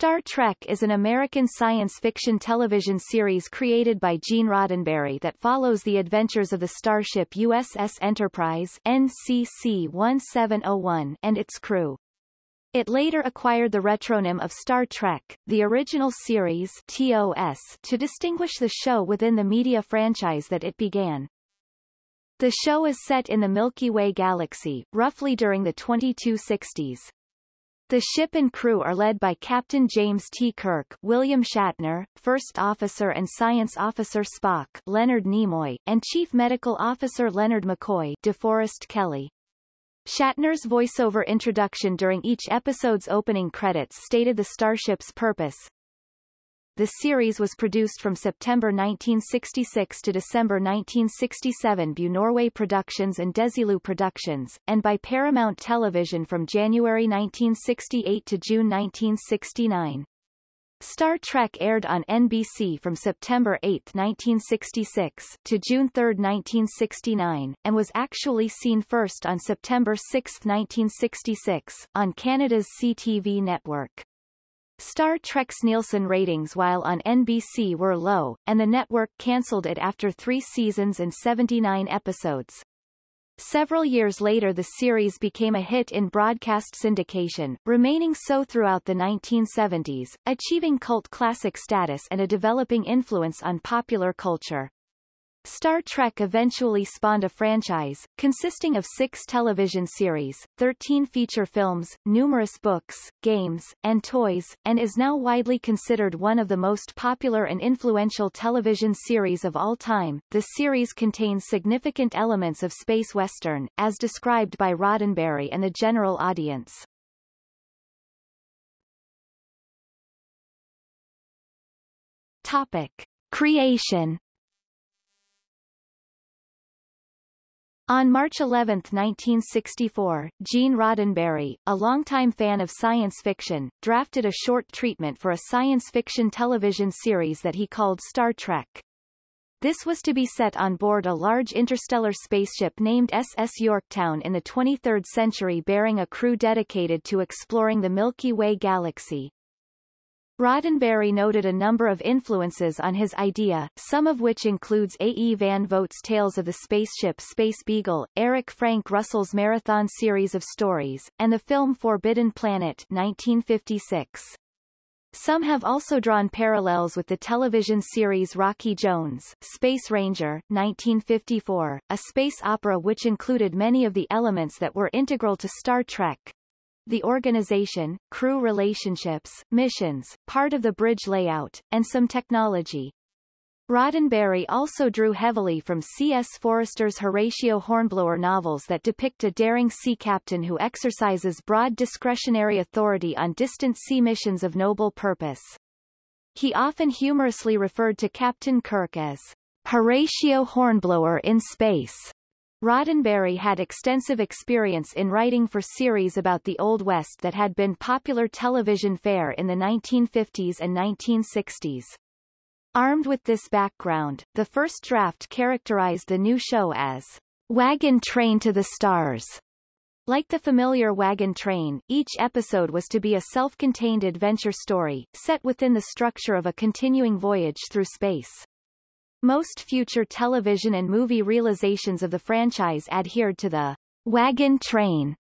Star Trek is an American science fiction television series created by Gene Roddenberry that follows the adventures of the starship USS Enterprise NCC-1701 and its crew. It later acquired the retronym of Star Trek, the original series TOS, to distinguish the show within the media franchise that it began. The show is set in the Milky Way galaxy, roughly during the 2260s. The ship and crew are led by Captain James T. Kirk, William Shatner, First Officer and Science Officer Spock, Leonard Nimoy, and Chief Medical Officer Leonard McCoy, DeForest Kelley. Shatner's voiceover introduction during each episode's opening credits stated the starship's purpose, the series was produced from September 1966 to December 1967 by Norway Productions and Desilu Productions, and by Paramount Television from January 1968 to June 1969. Star Trek aired on NBC from September 8, 1966, to June 3, 1969, and was actually seen first on September 6, 1966, on Canada's CTV network. Star Trek's Nielsen ratings while on NBC were low, and the network cancelled it after three seasons and 79 episodes. Several years later the series became a hit in broadcast syndication, remaining so throughout the 1970s, achieving cult classic status and a developing influence on popular culture. Star Trek eventually spawned a franchise, consisting of six television series, 13 feature films, numerous books, games, and toys, and is now widely considered one of the most popular and influential television series of all time. The series contains significant elements of space western, as described by Roddenberry and the general audience. Topic. Creation On March 11, 1964, Gene Roddenberry, a longtime fan of science fiction, drafted a short treatment for a science fiction television series that he called Star Trek. This was to be set on board a large interstellar spaceship named SS Yorktown in the 23rd century bearing a crew dedicated to exploring the Milky Way galaxy. Roddenberry noted a number of influences on his idea, some of which includes A. E. Van Vogt's Tales of the Spaceship Space Beagle, Eric Frank Russell's Marathon series of stories, and the film Forbidden Planet 1956. Some have also drawn parallels with the television series Rocky Jones, Space Ranger, 1954, a space opera which included many of the elements that were integral to Star Trek, the organization, crew relationships, missions, part of the bridge layout, and some technology. Roddenberry also drew heavily from C.S. Forester's Horatio Hornblower novels that depict a daring sea captain who exercises broad discretionary authority on distant sea missions of noble purpose. He often humorously referred to Captain Kirk as Horatio Hornblower in space. Roddenberry had extensive experience in writing for series about the Old West that had been popular television fare in the 1950s and 1960s. Armed with this background, the first draft characterized the new show as Wagon Train to the Stars. Like the familiar Wagon Train, each episode was to be a self-contained adventure story, set within the structure of a continuing voyage through space. Most future television and movie realizations of the franchise adhered to the wagon train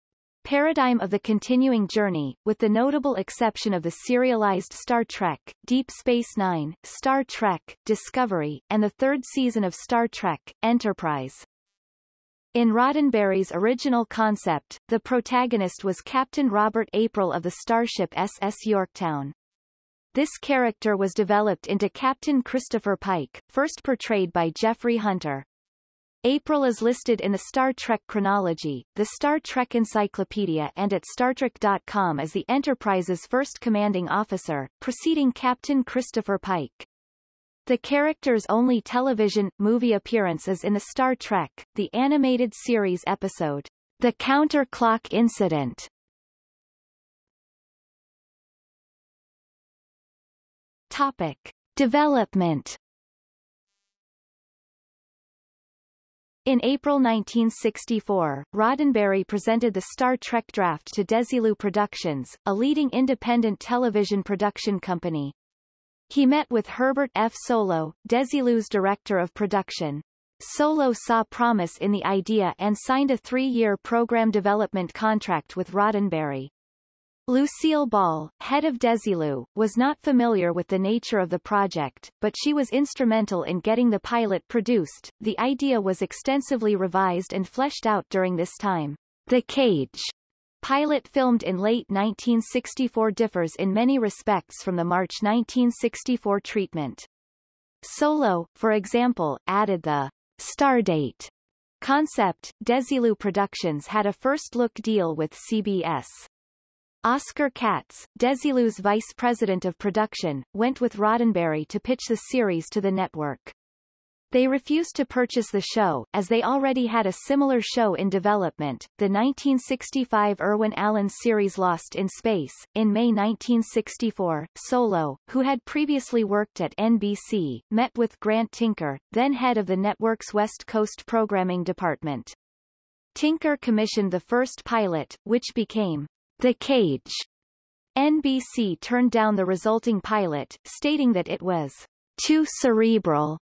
paradigm of the continuing journey, with the notable exception of the serialized Star Trek, Deep Space Nine, Star Trek, Discovery, and the third season of Star Trek, Enterprise. In Roddenberry's original concept, the protagonist was Captain Robert April of the starship SS Yorktown. This character was developed into Captain Christopher Pike, first portrayed by Jeffrey Hunter. April is listed in the Star Trek chronology, the Star Trek Encyclopedia and at StarTrek.com as the Enterprise's first commanding officer, preceding Captain Christopher Pike. The character's only television, movie appearance is in the Star Trek, the animated series episode, The Counter-Clock Incident, Topic. Development In April 1964, Roddenberry presented the Star Trek draft to Desilu Productions, a leading independent television production company. He met with Herbert F. Solow, Desilu's director of production. Solow saw promise in the idea and signed a three-year program development contract with Roddenberry. Lucille Ball, head of Desilu, was not familiar with the nature of the project, but she was instrumental in getting the pilot produced. The idea was extensively revised and fleshed out during this time. The Cage pilot filmed in late 1964 differs in many respects from the March 1964 treatment. Solow, for example, added the Stardate concept. Desilu Productions had a first-look deal with CBS. Oscar Katz, Desilu's vice president of production, went with Roddenberry to pitch the series to the network. They refused to purchase the show, as they already had a similar show in development, the 1965 Irwin Allen series Lost in Space. In May 1964, Solow, who had previously worked at NBC, met with Grant Tinker, then head of the network's West Coast programming department. Tinker commissioned the first pilot, which became the Cage. NBC turned down the resulting pilot, stating that it was too cerebral.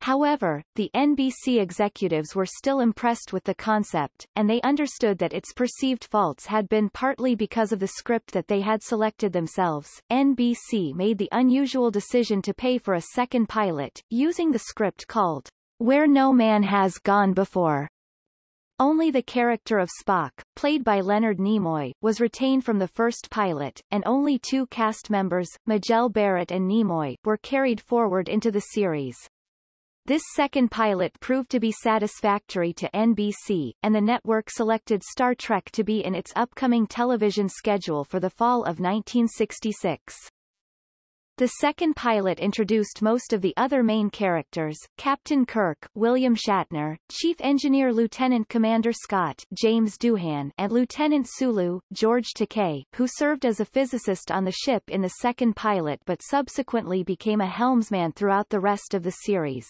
However, the NBC executives were still impressed with the concept, and they understood that its perceived faults had been partly because of the script that they had selected themselves. NBC made the unusual decision to pay for a second pilot, using the script called Where No Man Has Gone Before. Only the character of Spock, played by Leonard Nimoy, was retained from the first pilot, and only two cast members, Majel Barrett and Nimoy, were carried forward into the series. This second pilot proved to be satisfactory to NBC, and the network selected Star Trek to be in its upcoming television schedule for the fall of 1966. The second pilot introduced most of the other main characters, Captain Kirk, William Shatner, Chief Engineer Lieutenant Commander Scott, James Doohan, and Lieutenant Sulu, George Takei, who served as a physicist on the ship in the second pilot but subsequently became a helmsman throughout the rest of the series.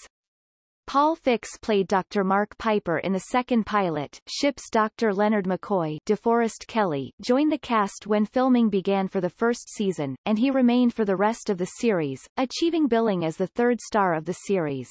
Paul Fix played Dr. Mark Piper in the second pilot. Ship's Dr. Leonard McCoy DeForest Kelley joined the cast when filming began for the first season, and he remained for the rest of the series, achieving billing as the third star of the series.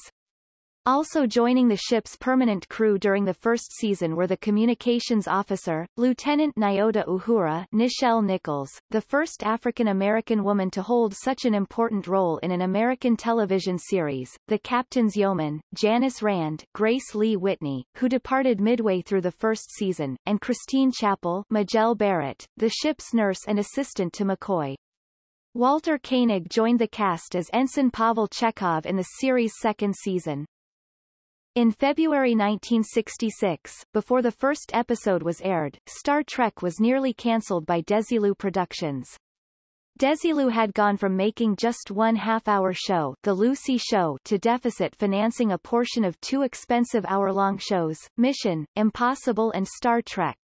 Also joining the ship's permanent crew during the first season were the communications officer, Lieutenant Nyota Uhura Nichelle Nichols, the first African-American woman to hold such an important role in an American television series, the captain's yeoman, Janice Rand Grace Lee Whitney, who departed midway through the first season, and Christine Chapel Majel Barrett, the ship's nurse and assistant to McCoy. Walter Koenig joined the cast as Ensign Pavel Chekhov in the series' second season. In February 1966, before the first episode was aired, Star Trek was nearly cancelled by Desilu Productions. Desilu had gone from making just one half-hour show, The Lucy Show, to deficit financing a portion of two expensive hour-long shows, Mission, Impossible and Star Trek.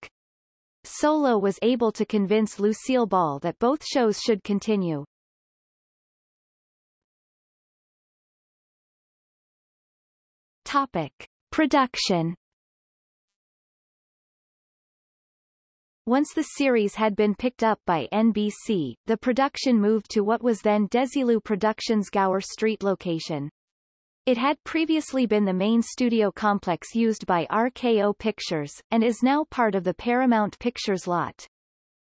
Solow was able to convince Lucille Ball that both shows should continue. Topic. Production Once the series had been picked up by NBC, the production moved to what was then Desilu Productions Gower Street location. It had previously been the main studio complex used by RKO Pictures, and is now part of the Paramount Pictures lot.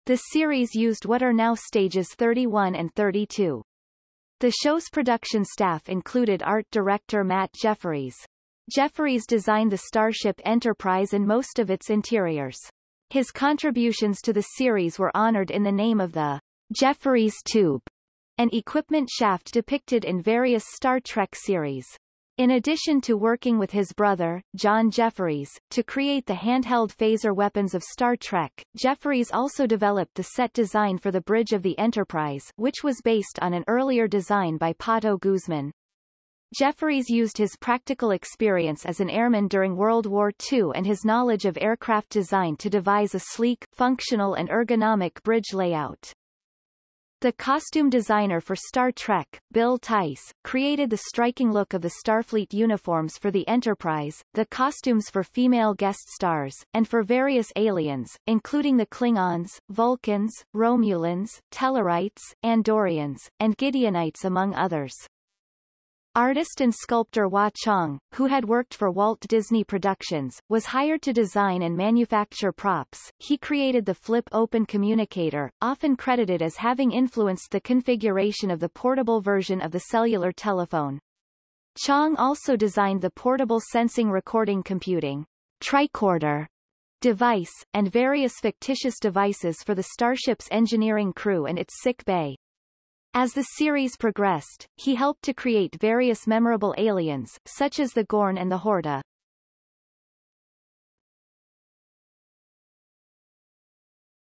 The series used what are now stages 31 and 32. The show's production staff included art director Matt Jefferies, Jefferies designed the Starship Enterprise and most of its interiors. His contributions to the series were honored in the name of the Jefferies Tube, an equipment shaft depicted in various Star Trek series. In addition to working with his brother, John Jefferies, to create the handheld phaser weapons of Star Trek, Jefferies also developed the set design for the bridge of the Enterprise, which was based on an earlier design by Pato Guzman. Jefferies used his practical experience as an airman during World War II and his knowledge of aircraft design to devise a sleek, functional and ergonomic bridge layout. The costume designer for Star Trek, Bill Theiss, created the striking look of the Starfleet uniforms for the Enterprise, the costumes for female guest stars, and for various aliens, including the Klingons, Vulcans, Romulans, Tellarites, Andorians, and Gideonites among others. Artist and sculptor Wah Chang, who had worked for Walt Disney Productions, was hired to design and manufacture props. He created the flip-open communicator, often credited as having influenced the configuration of the portable version of the cellular telephone. Chong also designed the portable sensing recording computing tricorder device, and various fictitious devices for the starship's engineering crew and its sick bay. As the series progressed, he helped to create various memorable aliens, such as the Gorn and the Horta.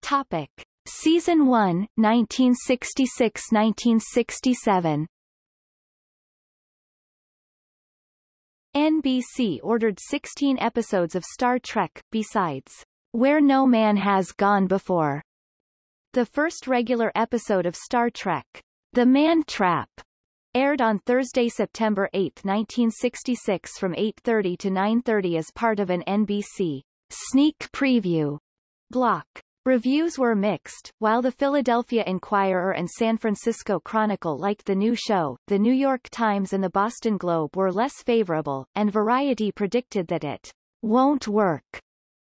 Topic. Season 1, 1966-1967 NBC ordered 16 episodes of Star Trek, besides Where No Man Has Gone Before. The first regular episode of Star Trek, the Man Trap aired on Thursday, September 8, 1966 from 8.30 to 9.30 as part of an NBC sneak preview block. Reviews were mixed. While the Philadelphia Inquirer and San Francisco Chronicle liked the new show, the New York Times and the Boston Globe were less favorable, and Variety predicted that it won't work,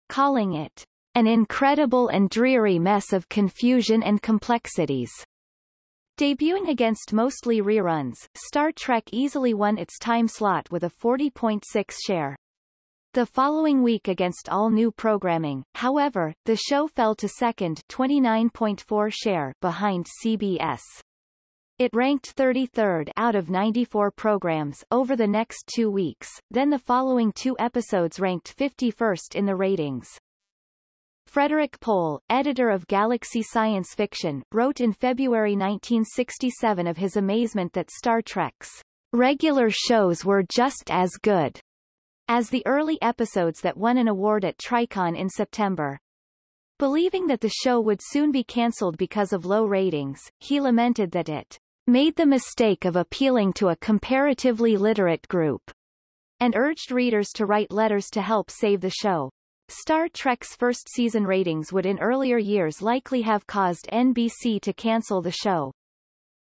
calling it an incredible and dreary mess of confusion and complexities. Debuting against mostly reruns, Star Trek easily won its time slot with a 40.6 share. The following week against all new programming, however, the show fell to second 29.4 share behind CBS. It ranked 33rd out of 94 programs over the next two weeks, then the following two episodes ranked 51st in the ratings. Frederik Pohl, editor of Galaxy Science Fiction, wrote in February 1967 of his amazement that Star Trek's regular shows were just as good as the early episodes that won an award at Tricon in September. Believing that the show would soon be cancelled because of low ratings, he lamented that it made the mistake of appealing to a comparatively literate group, and urged readers to write letters to help save the show. Star Trek's first season ratings would in earlier years likely have caused NBC to cancel the show.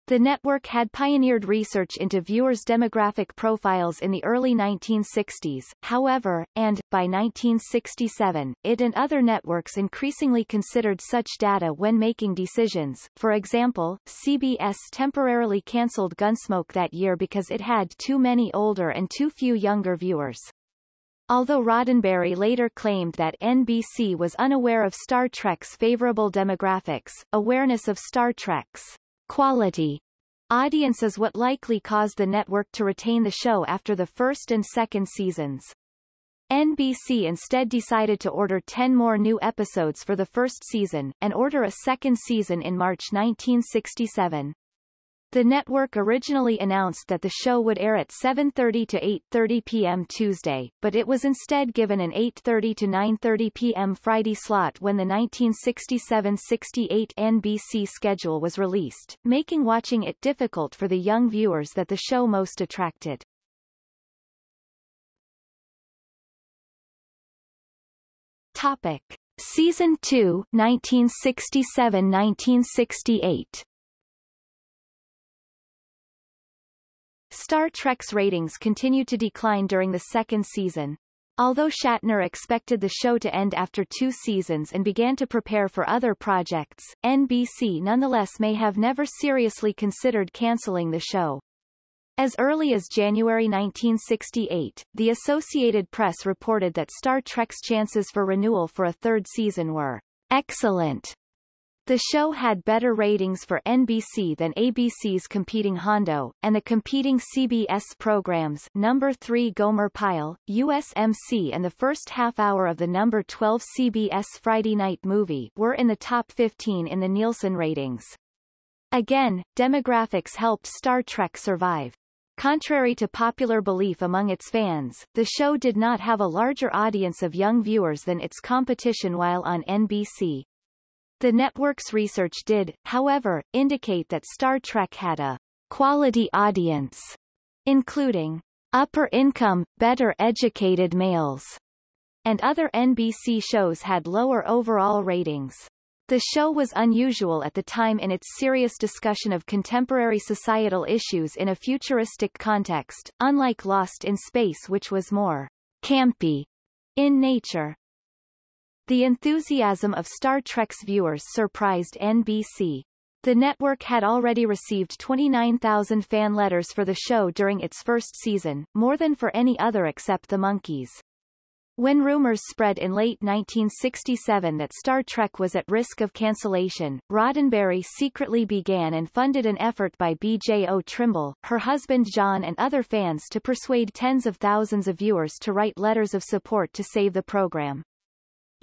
The network had pioneered research into viewers' demographic profiles in the early 1960s, however, and, by 1967, it and other networks increasingly considered such data when making decisions. For example, CBS temporarily cancelled Gunsmoke that year because it had too many older and too few younger viewers. Although Roddenberry later claimed that NBC was unaware of Star Trek's favorable demographics, awareness of Star Trek's quality audience is what likely caused the network to retain the show after the first and second seasons. NBC instead decided to order 10 more new episodes for the first season, and order a second season in March 1967. The network originally announced that the show would air at 7.30 to 8.30 p.m. Tuesday, but it was instead given an 8.30 to 9.30 p.m. Friday slot when the 1967-68 NBC schedule was released, making watching it difficult for the young viewers that the show most attracted. Topic. Season 2, 1967-1968 Star Trek's ratings continued to decline during the second season. Although Shatner expected the show to end after two seasons and began to prepare for other projects, NBC nonetheless may have never seriously considered canceling the show. As early as January 1968, the Associated Press reported that Star Trek's chances for renewal for a third season were excellent, the show had better ratings for NBC than ABC's competing Hondo, and the competing CBS programs Number 3 Gomer Pyle, USMC and the first half hour of the number 12 CBS Friday Night Movie were in the top 15 in the Nielsen ratings. Again, demographics helped Star Trek survive. Contrary to popular belief among its fans, the show did not have a larger audience of young viewers than its competition while on NBC. The network's research did, however, indicate that Star Trek had a quality audience, including upper-income, better-educated males, and other NBC shows had lower overall ratings. The show was unusual at the time in its serious discussion of contemporary societal issues in a futuristic context, unlike Lost in Space which was more campy in nature. The enthusiasm of Star Trek's viewers surprised NBC. The network had already received 29,000 fan letters for the show during its first season, more than for any other except the Monkees. When rumors spread in late 1967 that Star Trek was at risk of cancellation, Roddenberry secretly began and funded an effort by B.J.O. Trimble, her husband John and other fans to persuade tens of thousands of viewers to write letters of support to save the program.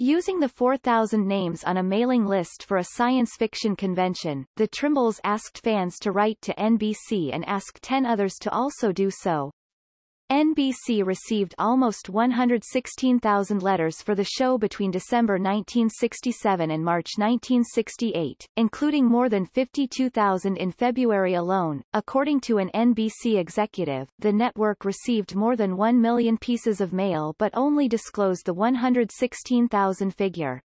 Using the 4,000 names on a mailing list for a science fiction convention, the Trimbles asked fans to write to NBC and ask 10 others to also do so. NBC received almost 116,000 letters for the show between December 1967 and March 1968, including more than 52,000 in February alone. According to an NBC executive, the network received more than 1 million pieces of mail but only disclosed the 116,000 figure.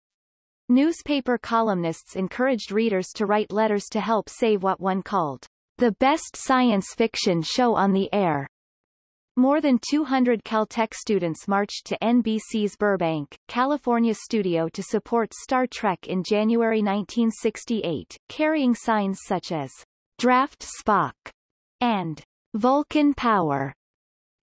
Newspaper columnists encouraged readers to write letters to help save what one called the best science fiction show on the air. More than 200 Caltech students marched to NBC's Burbank, California studio to support Star Trek in January 1968, carrying signs such as Draft Spock and Vulcan Power.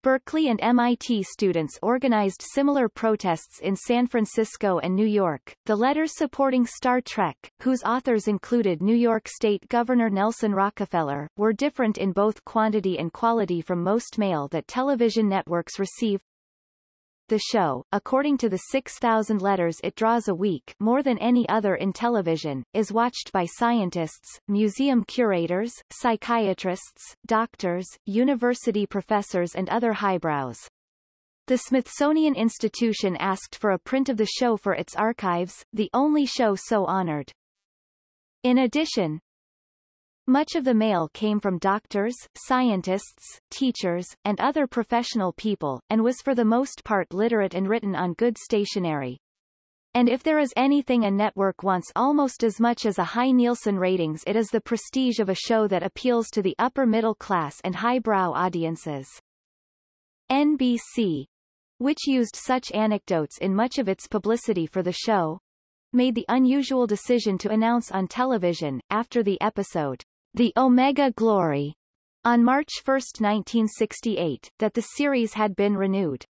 Berkeley and MIT students organized similar protests in San Francisco and New York. The letters supporting Star Trek, whose authors included New York State Governor Nelson Rockefeller, were different in both quantity and quality from most mail that television networks receive. The show, according to the 6,000 letters it draws a week more than any other in television, is watched by scientists, museum curators, psychiatrists, doctors, university professors and other highbrows. The Smithsonian Institution asked for a print of the show for its archives, the only show so honored. In addition, much of the mail came from doctors, scientists, teachers, and other professional people, and was for the most part literate and written on good stationery. And if there is anything a network wants almost as much as a high Nielsen ratings it is the prestige of a show that appeals to the upper middle class and highbrow audiences. NBC, which used such anecdotes in much of its publicity for the show, made the unusual decision to announce on television, after the episode, the Omega Glory, on March 1, 1968, that the series had been renewed.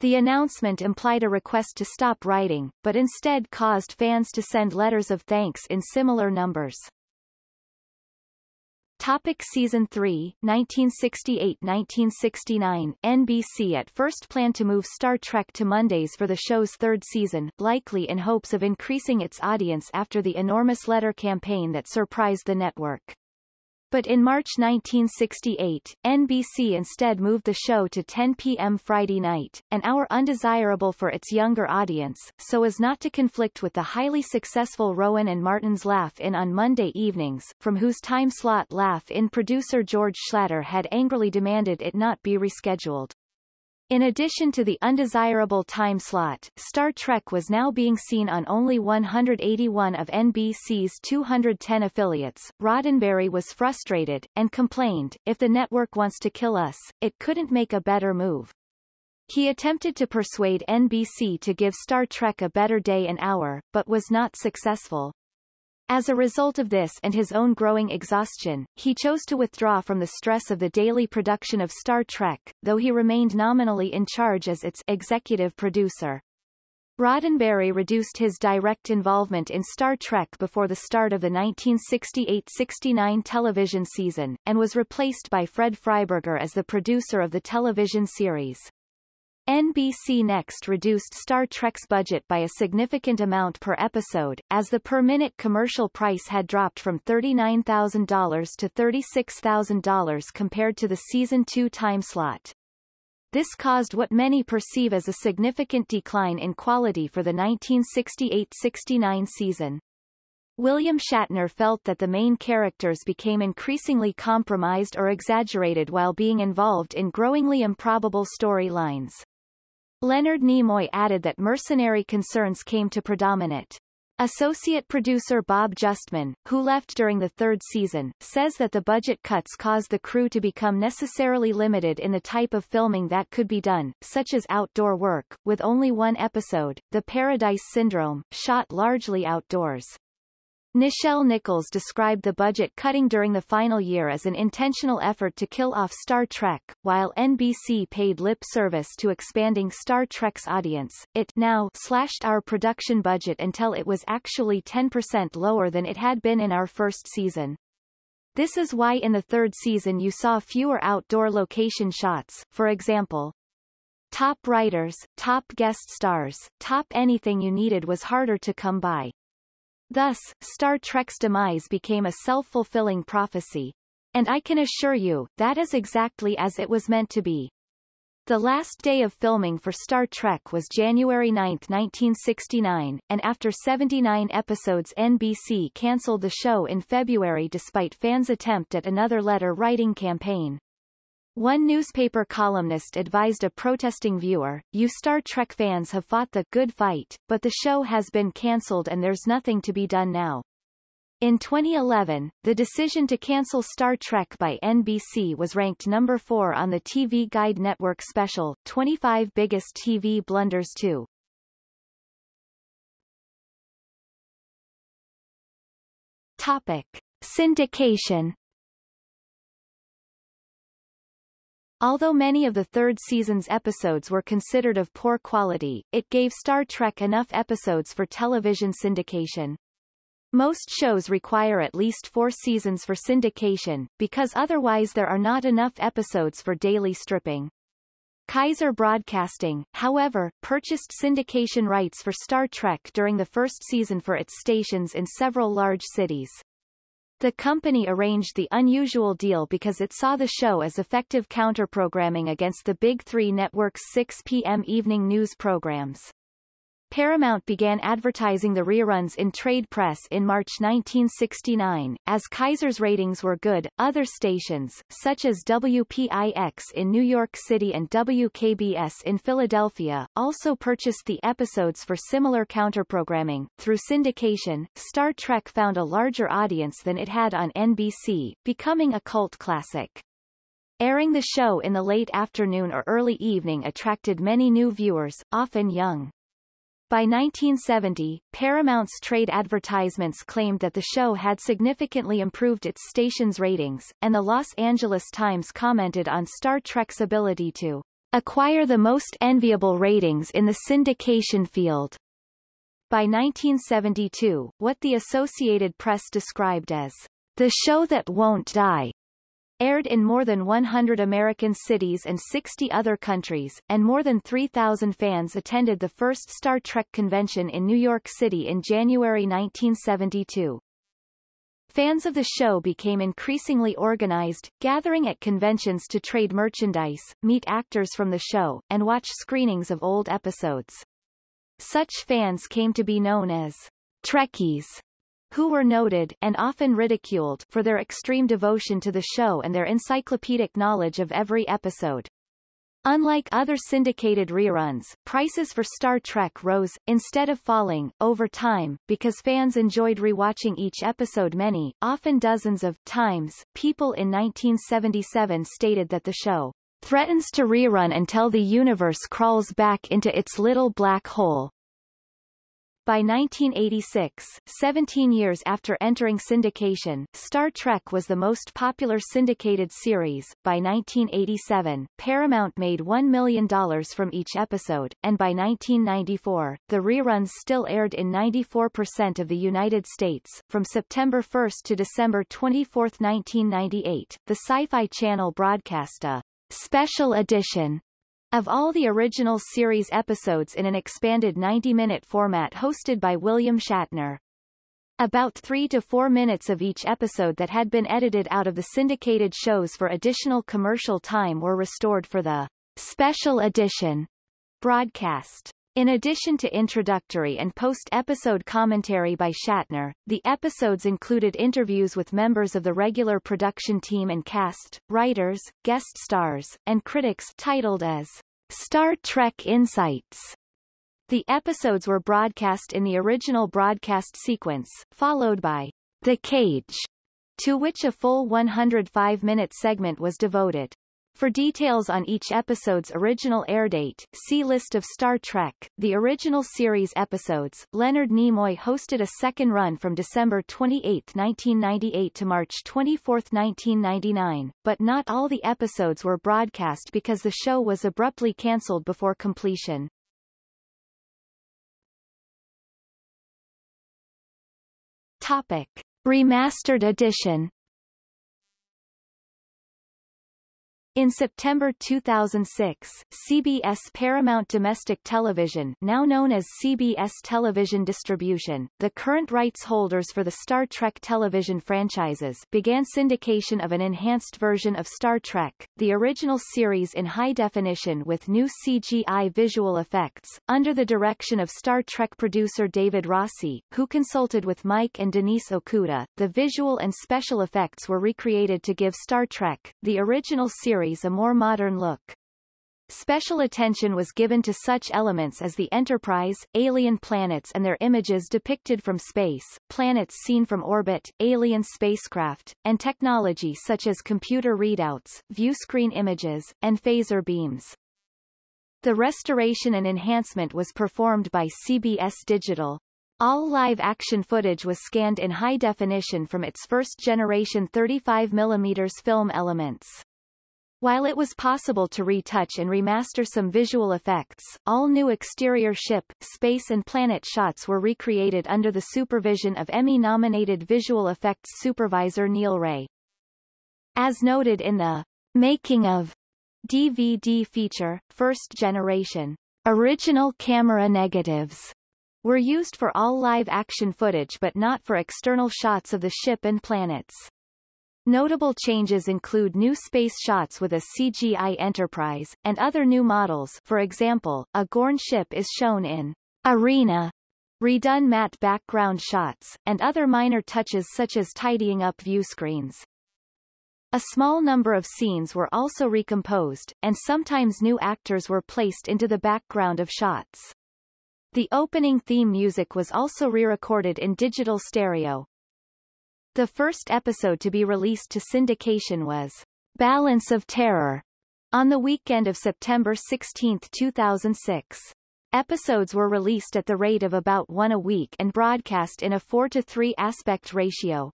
The announcement implied a request to stop writing, but instead caused fans to send letters of thanks in similar numbers. Topic Season 3, 1968-1969 NBC at first planned to move Star Trek to Mondays for the show's third season, likely in hopes of increasing its audience after the enormous letter campaign that surprised the network. But in March 1968, NBC instead moved the show to 10 p.m. Friday night, an hour undesirable for its younger audience, so as not to conflict with the highly successful Rowan and Martin's Laugh-In on Monday evenings, from whose time slot Laugh-In producer George Schlatter had angrily demanded it not be rescheduled. In addition to the undesirable time slot, Star Trek was now being seen on only 181 of NBC's 210 affiliates. Roddenberry was frustrated, and complained, if the network wants to kill us, it couldn't make a better move. He attempted to persuade NBC to give Star Trek a better day and hour, but was not successful. As a result of this and his own growing exhaustion, he chose to withdraw from the stress of the daily production of Star Trek, though he remained nominally in charge as its executive producer. Roddenberry reduced his direct involvement in Star Trek before the start of the 1968-69 television season, and was replaced by Fred Freiberger as the producer of the television series. NBC Next reduced Star Trek's budget by a significant amount per episode, as the per-minute commercial price had dropped from $39,000 to $36,000 compared to the Season 2 time slot. This caused what many perceive as a significant decline in quality for the 1968-69 season. William Shatner felt that the main characters became increasingly compromised or exaggerated while being involved in growingly improbable storylines. Leonard Nimoy added that mercenary concerns came to predominate. Associate producer Bob Justman, who left during the third season, says that the budget cuts caused the crew to become necessarily limited in the type of filming that could be done, such as outdoor work, with only one episode, The Paradise Syndrome, shot largely outdoors. Nichelle Nichols described the budget cutting during the final year as an intentional effort to kill off Star Trek, while NBC paid lip service to expanding Star Trek's audience. It now slashed our production budget until it was actually 10% lower than it had been in our first season. This is why in the third season you saw fewer outdoor location shots, for example. Top writers, top guest stars, top anything you needed was harder to come by. Thus, Star Trek's demise became a self-fulfilling prophecy. And I can assure you, that is exactly as it was meant to be. The last day of filming for Star Trek was January 9, 1969, and after 79 episodes NBC cancelled the show in February despite fans' attempt at another letter-writing campaign. One newspaper columnist advised a protesting viewer, you Star Trek fans have fought the good fight, but the show has been cancelled and there's nothing to be done now. In 2011, the decision to cancel Star Trek by NBC was ranked number 4 on the TV Guide Network special, 25 Biggest TV Blunders 2. Topic. Syndication Although many of the third season's episodes were considered of poor quality, it gave Star Trek enough episodes for television syndication. Most shows require at least four seasons for syndication, because otherwise there are not enough episodes for daily stripping. Kaiser Broadcasting, however, purchased syndication rights for Star Trek during the first season for its stations in several large cities. The company arranged the unusual deal because it saw the show as effective counterprogramming against the Big Three network's 6 p.m. evening news programs. Paramount began advertising the reruns in trade press in March 1969. As Kaiser's ratings were good, other stations, such as WPIX in New York City and WKBS in Philadelphia, also purchased the episodes for similar counterprogramming. Through syndication, Star Trek found a larger audience than it had on NBC, becoming a cult classic. Airing the show in the late afternoon or early evening attracted many new viewers, often young. By 1970, Paramount's trade advertisements claimed that the show had significantly improved its station's ratings, and the Los Angeles Times commented on Star Trek's ability to acquire the most enviable ratings in the syndication field. By 1972, what the Associated Press described as the show that won't die aired in more than 100 American cities and 60 other countries, and more than 3,000 fans attended the first Star Trek convention in New York City in January 1972. Fans of the show became increasingly organized, gathering at conventions to trade merchandise, meet actors from the show, and watch screenings of old episodes. Such fans came to be known as Trekkies who were noted and often ridiculed for their extreme devotion to the show and their encyclopedic knowledge of every episode. Unlike other syndicated reruns, prices for Star Trek rose, instead of falling, over time, because fans enjoyed rewatching each episode many, often dozens of, times. People in 1977 stated that the show threatens to rerun until the universe crawls back into its little black hole, by 1986, 17 years after entering syndication, Star Trek was the most popular syndicated series. By 1987, Paramount made $1 million from each episode, and by 1994, the reruns still aired in 94% of the United States. From September 1 to December 24, 1998, the Sci-Fi Channel broadcast a special edition of all the original series episodes in an expanded 90-minute format hosted by William Shatner. About three to four minutes of each episode that had been edited out of the syndicated shows for additional commercial time were restored for the special edition broadcast. In addition to introductory and post-episode commentary by Shatner, the episodes included interviews with members of the regular production team and cast, writers, guest stars, and critics titled as Star Trek Insights. The episodes were broadcast in the original broadcast sequence, followed by The Cage, to which a full 105-minute segment was devoted. For details on each episode's original airdate, see List of Star Trek. The original series episodes, Leonard Nimoy hosted a second run from December 28, 1998 to March 24, 1999, but not all the episodes were broadcast because the show was abruptly cancelled before completion. Topic. Remastered edition In September 2006, CBS Paramount Domestic Television now known as CBS Television Distribution, the current rights holders for the Star Trek television franchises began syndication of an enhanced version of Star Trek, the original series in high definition with new CGI visual effects, under the direction of Star Trek producer David Rossi, who consulted with Mike and Denise Okuda. The visual and special effects were recreated to give Star Trek, the original series series a more modern look. Special attention was given to such elements as the Enterprise, alien planets and their images depicted from space, planets seen from orbit, alien spacecraft, and technology such as computer readouts, viewscreen images, and phaser beams. The restoration and enhancement was performed by CBS Digital. All live-action footage was scanned in high definition from its first-generation 35 mm film elements. While it was possible to retouch and remaster some visual effects, all new exterior ship, space and planet shots were recreated under the supervision of Emmy-nominated visual effects supervisor Niel Wray. As noted in the Making of DVD feature, first generation original camera negatives were used for all live-action footage but not for external shots of the ship and planets. Notable changes include new space shots with a CGI Enterprise, and other new models for example, a Gorn ship is shown in Arena, redone matte background shots, and other minor touches such as tidying up view screens. A small number of scenes were also recomposed, and sometimes new actors were placed into the background of shots. The opening theme music was also re-recorded in digital stereo, the first episode to be released to syndication was Balance of Terror on the weekend of September 16, 2006. Episodes were released at the rate of about one a week and broadcast in a 4 to 3 aspect ratio.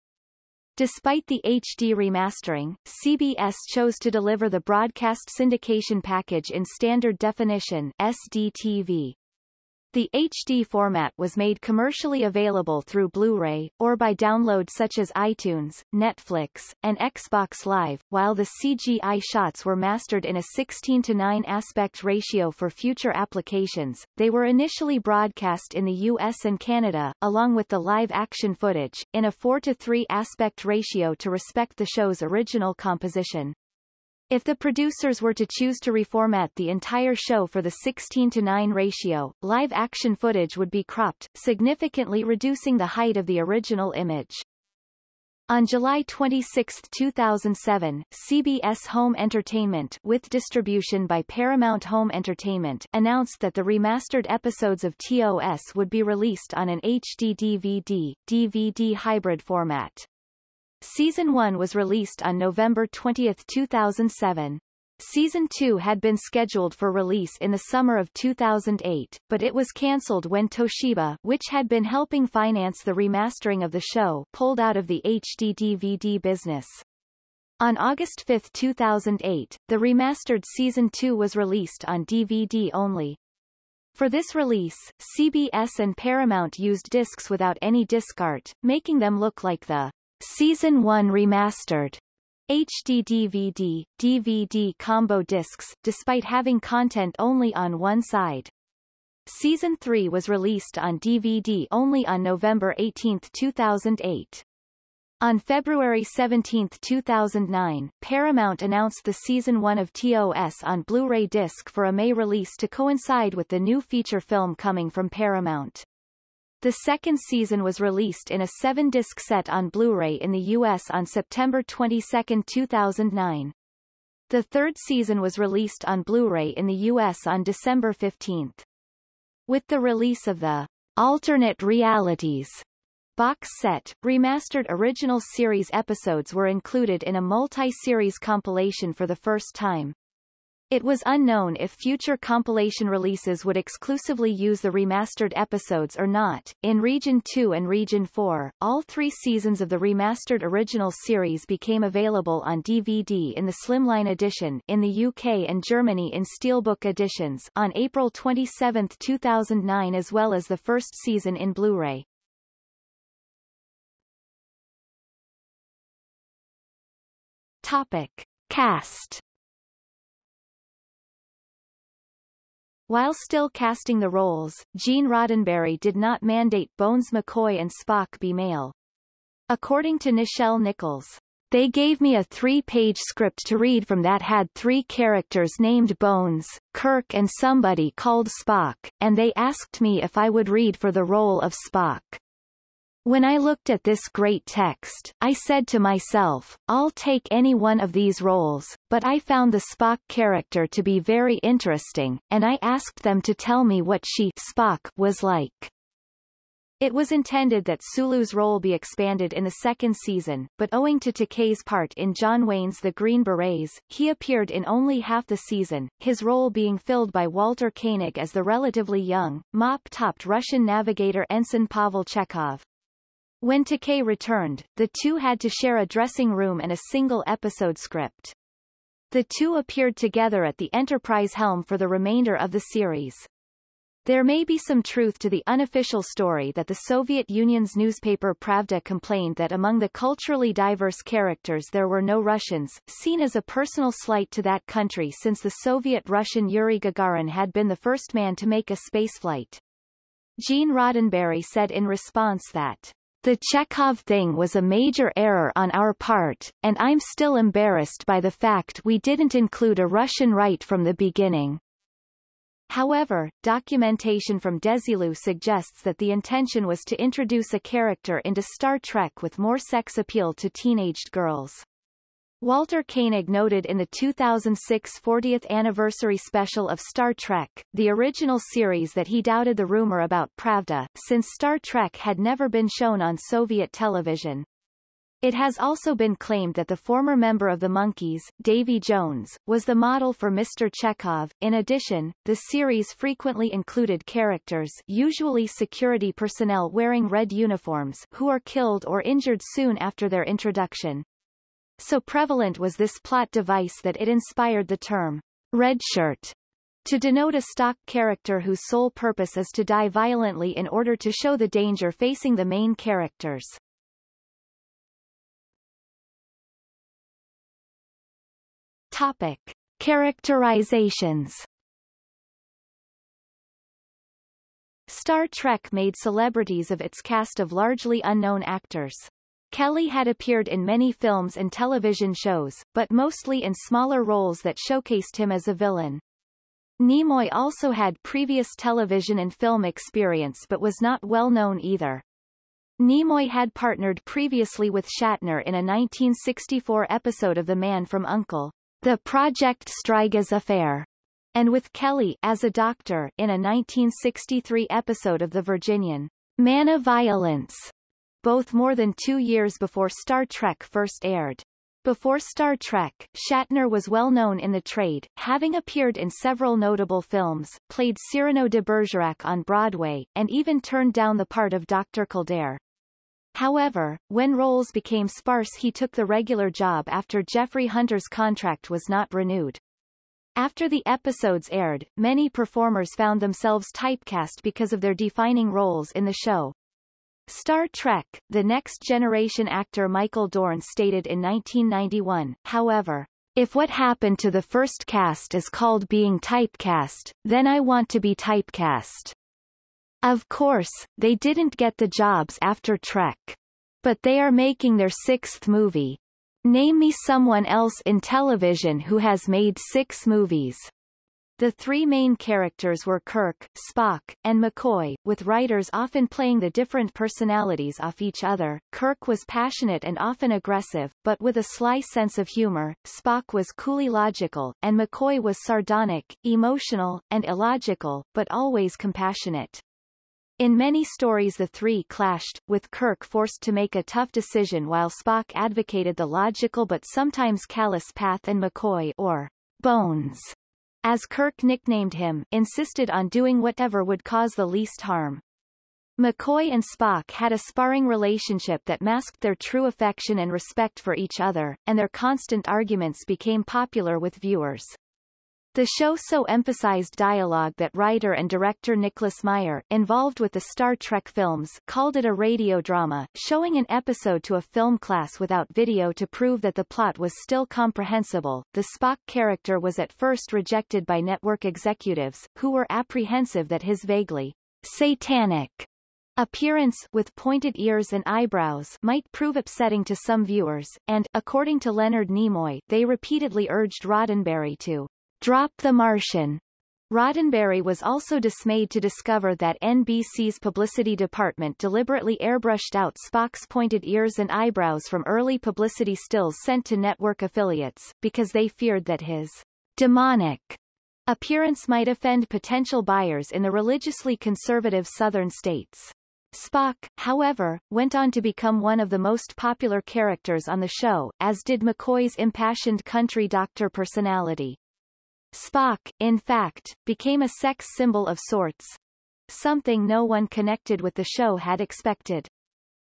Despite the HD remastering, CBS chose to deliver the broadcast syndication package in standard definition SDTV. The HD format was made commercially available through Blu-ray, or by download such as iTunes, Netflix, and Xbox Live, while the CGI shots were mastered in a 16 to 9 aspect ratio for future applications. They were initially broadcast in the US and Canada, along with the live-action footage, in a 4 to 3 aspect ratio to respect the show's original composition. If the producers were to choose to reformat the entire show for the 16 to 9 ratio, live-action footage would be cropped, significantly reducing the height of the original image. On July 26, 2007, CBS Home Entertainment with distribution by Paramount Home Entertainment announced that the remastered episodes of TOS would be released on an HD DVD, DVD hybrid format. Season 1 was released on November 20, 2007. Season 2 had been scheduled for release in the summer of 2008, but it was cancelled when Toshiba, which had been helping finance the remastering of the show, pulled out of the HD DVD business. On August 5, 2008, the remastered Season 2 was released on DVD only. For this release, CBS and Paramount used discs without any disc art, making them look like the Season 1 Remastered HD DVD, DVD combo discs, despite having content only on one side. Season 3 was released on DVD only on November 18, 2008. On February 17, 2009, Paramount announced the Season 1 of TOS on Blu-ray disc for a May release to coincide with the new feature film coming from Paramount. The second season was released in a seven-disc set on Blu-ray in the U.S. on September 22, 2009. The third season was released on Blu-ray in the U.S. on December 15. With the release of the Alternate Realities box set, remastered original series episodes were included in a multi-series compilation for the first time. It was unknown if future compilation releases would exclusively use the remastered episodes or not. In Region 2 and Region 4, all three seasons of the remastered original series became available on DVD in the Slimline edition in the UK and Germany in Steelbook editions on April 27, 2009 as well as the first season in Blu-ray. Topic. Cast While still casting the roles, Gene Roddenberry did not mandate Bones McCoy and Spock be male. According to Nichelle Nichols, they gave me a three-page script to read from that had three characters named Bones, Kirk and somebody called Spock, and they asked me if I would read for the role of Spock. When I looked at this great text, I said to myself, I'll take any one of these roles, but I found the Spock character to be very interesting, and I asked them to tell me what she Spock was like. It was intended that Sulu's role be expanded in the second season, but owing to Takei's part in John Wayne's The Green Berets, he appeared in only half the season, his role being filled by Walter Koenig as the relatively young, mop-topped Russian navigator Ensign Pavel Chekov. When Takei returned, the two had to share a dressing room and a single episode script. The two appeared together at the Enterprise helm for the remainder of the series. There may be some truth to the unofficial story that the Soviet Union's newspaper Pravda complained that among the culturally diverse characters there were no Russians, seen as a personal slight to that country since the Soviet-Russian Yuri Gagarin had been the first man to make a spaceflight. Gene Roddenberry said in response that the Chekov thing was a major error on our part, and I'm still embarrassed by the fact we didn't include a Russian right from the beginning. However, documentation from Desilu suggests that the intention was to introduce a character into Star Trek with more sex appeal to teenaged girls. Walter Koenig noted in the 2006 40th anniversary special of Star Trek, the original series that he doubted the rumor about Pravda, since Star Trek had never been shown on Soviet television. It has also been claimed that the former member of the Monkees, Davy Jones, was the model for Mr. Chekov. In addition, the series frequently included characters usually security personnel wearing red uniforms who are killed or injured soon after their introduction. So prevalent was this plot device that it inspired the term red shirt to denote a stock character whose sole purpose is to die violently in order to show the danger facing the main characters. Topic. Characterizations Star Trek made celebrities of its cast of largely unknown actors. Kelley had appeared in many films and television shows, but mostly in smaller roles that showcased him as a villain. Nimoy also had previous television and film experience but was not well known either. Nimoy had partnered previously with Shatner in a 1964 episode of The Man from U.N.C.L.E., The Project Strigas Affair, and with Kelley as a doctor in a 1963 episode of The Virginian, Man of Violence both more than two years before Star Trek first aired. Before Star Trek, Shatner was well known in the trade, having appeared in several notable films, played Cyrano de Bergerac on Broadway, and even turned down the part of Dr. Kildare. However, when roles became sparse he took the regular job after Jeffrey Hunter's contract was not renewed. After the episodes aired, many performers found themselves typecast because of their defining roles in the show. Star Trek, The Next Generation actor Michael Dorn stated in 1991, however, if what happened to the first cast is called being typecast, then I want to be typecast. Of course, they didn't get the jobs after Trek. But they are making their sixth movie. Name me someone else in television who has made six movies. The three main characters were Kirk, Spock, and McCoy, with writers often playing the different personalities off each other. Kirk was passionate and often aggressive, but with a sly sense of humor, Spock was coolly logical, and McCoy was sardonic, emotional, and illogical, but always compassionate. In many stories the three clashed, with Kirk forced to make a tough decision while Spock advocated the logical but sometimes callous path and McCoy or Bones as Kirk nicknamed him, insisted on doing whatever would cause the least harm. McCoy and Spock had a sparring relationship that masked their true affection and respect for each other, and their constant arguments became popular with viewers. The show so emphasized dialogue that writer and director Nicholas Meyer, involved with the Star Trek films, called it a radio drama, showing an episode to a film class without video to prove that the plot was still comprehensible. The Spock character was at first rejected by network executives, who were apprehensive that his vaguely satanic appearance with pointed ears and eyebrows might prove upsetting to some viewers, and, according to Leonard Nimoy, they repeatedly urged Roddenberry to Drop the Martian. Roddenberry was also dismayed to discover that NBC's publicity department deliberately airbrushed out Spock's pointed ears and eyebrows from early publicity stills sent to network affiliates, because they feared that his demonic appearance might offend potential buyers in the religiously conservative southern states. Spock, however, went on to become one of the most popular characters on the show, as did McCoy's impassioned country doctor personality. Spock, in fact, became a sex symbol of sorts. Something no one connected with the show had expected.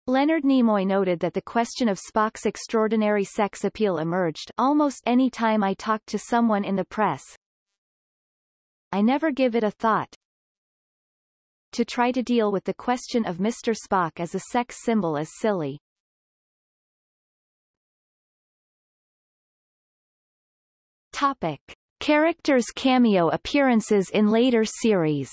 Leonard Nimoy noted that the question of Spock's extraordinary sex appeal emerged almost any time I talked to someone in the press. I never give it a thought. To try to deal with the question of Mr. Spock as a sex symbol is silly. Topic. Characters' cameo appearances in later series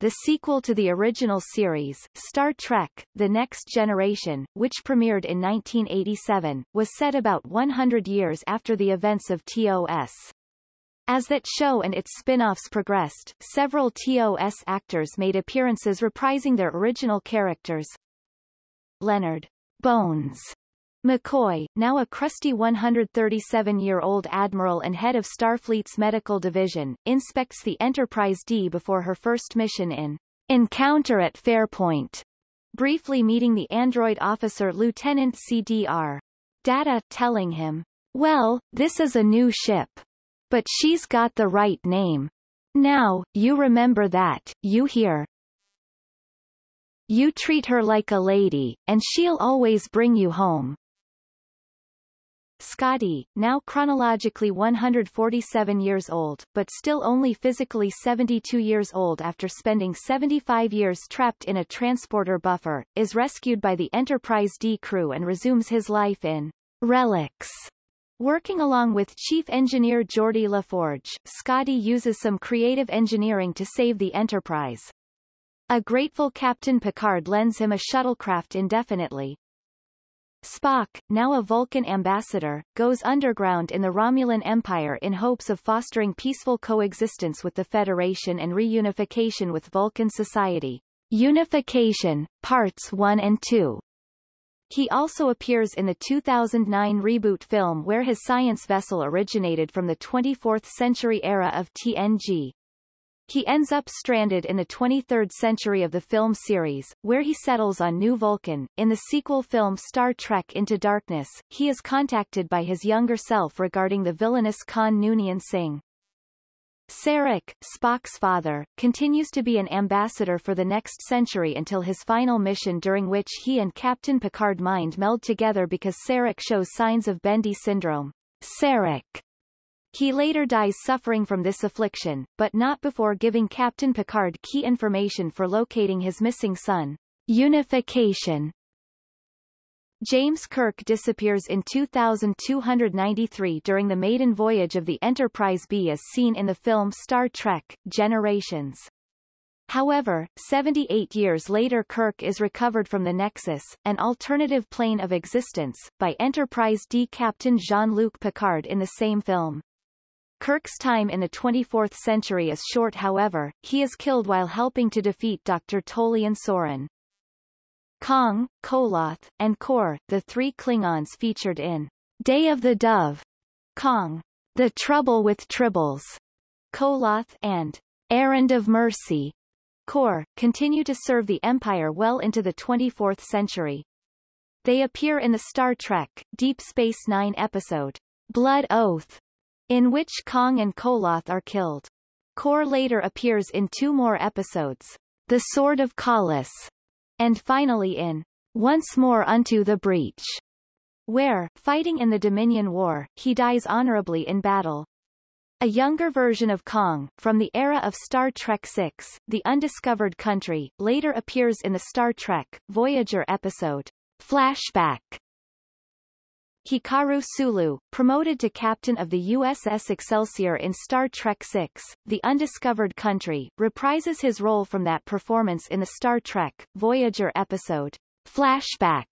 The sequel to the original series, Star Trek, The Next Generation, which premiered in 1987, was set about 100 years after the events of TOS. As that show and its spin-offs progressed, several TOS actors made appearances reprising their original characters. Leonard Bones McCoy, now a crusty 137-year-old admiral and head of Starfleet's medical division, inspects the Enterprise D before her first mission in Encounter at Farpoint, briefly meeting the android officer Lieutenant CDR. Data, telling him, well, this is a new ship. But she's got the right name. Now, you remember that, you hear. You treat her like a lady, and she'll always bring you home. Scotty, now chronologically 147 years old, but still only physically 72 years old after spending 75 years trapped in a transporter buffer, is rescued by the Enterprise D crew and resumes his life in Relics. Working along with Chief Engineer Geordi LaForge, Scotty uses some creative engineering to save the Enterprise. A grateful Captain Picard lends him a shuttlecraft indefinitely, Spock, now a Vulcan ambassador, goes underground in the Romulan Empire in hopes of fostering peaceful coexistence with the Federation and reunification with Vulcan society. Unification, Parts 1 and 2. He also appears in the 2009 reboot film where his science vessel originated from the 24th century era of TNG. He ends up stranded in the 23rd century of the film series, where he settles on New Vulcan. In the sequel film Star Trek Into Darkness, he is contacted by his younger self regarding the villainous Khan Noonien Singh. Sarek, Spock's father, continues to be an ambassador for the next century until his final mission during which he and Captain Picard mind meld together because Sarek shows signs of Bendii syndrome. Sarek he later dies suffering from this affliction, but not before giving Captain Picard key information for locating his missing son. Unification James Kirk disappears in 2293 during the maiden voyage of the Enterprise B as seen in the film Star Trek, Generations. However, 78 years later Kirk is recovered from the Nexus, an alternative plane of existence, by Enterprise D Captain Jean-Luc Picard in the same film. Kirk's time in the 24th century is short however, he is killed while helping to defeat Dr. Tolian Soran. Kang, Koloth, and Kor, the three Klingons featured in Day of the Dove, Kang, The Trouble with Tribbles, Koloth, and Errand of Mercy, Kor, continue to serve the Empire well into the 24th century. They appear in the Star Trek, Deep Space Nine episode, Blood Oath, in which Kang and Koloth are killed. Kor later appears in two more episodes, The Sword of Kahless, and finally in Once More Unto the Breach, where, fighting in the Dominion War, he dies honorably in battle. A younger version of Kang, from the era of Star Trek VI, The Undiscovered Country, later appears in the Star Trek, Voyager episode, Flashback, Hikaru Sulu, promoted to captain of the USS Excelsior in Star Trek VI, The Undiscovered Country, reprises his role from that performance in the Star Trek, Voyager episode, Flashback.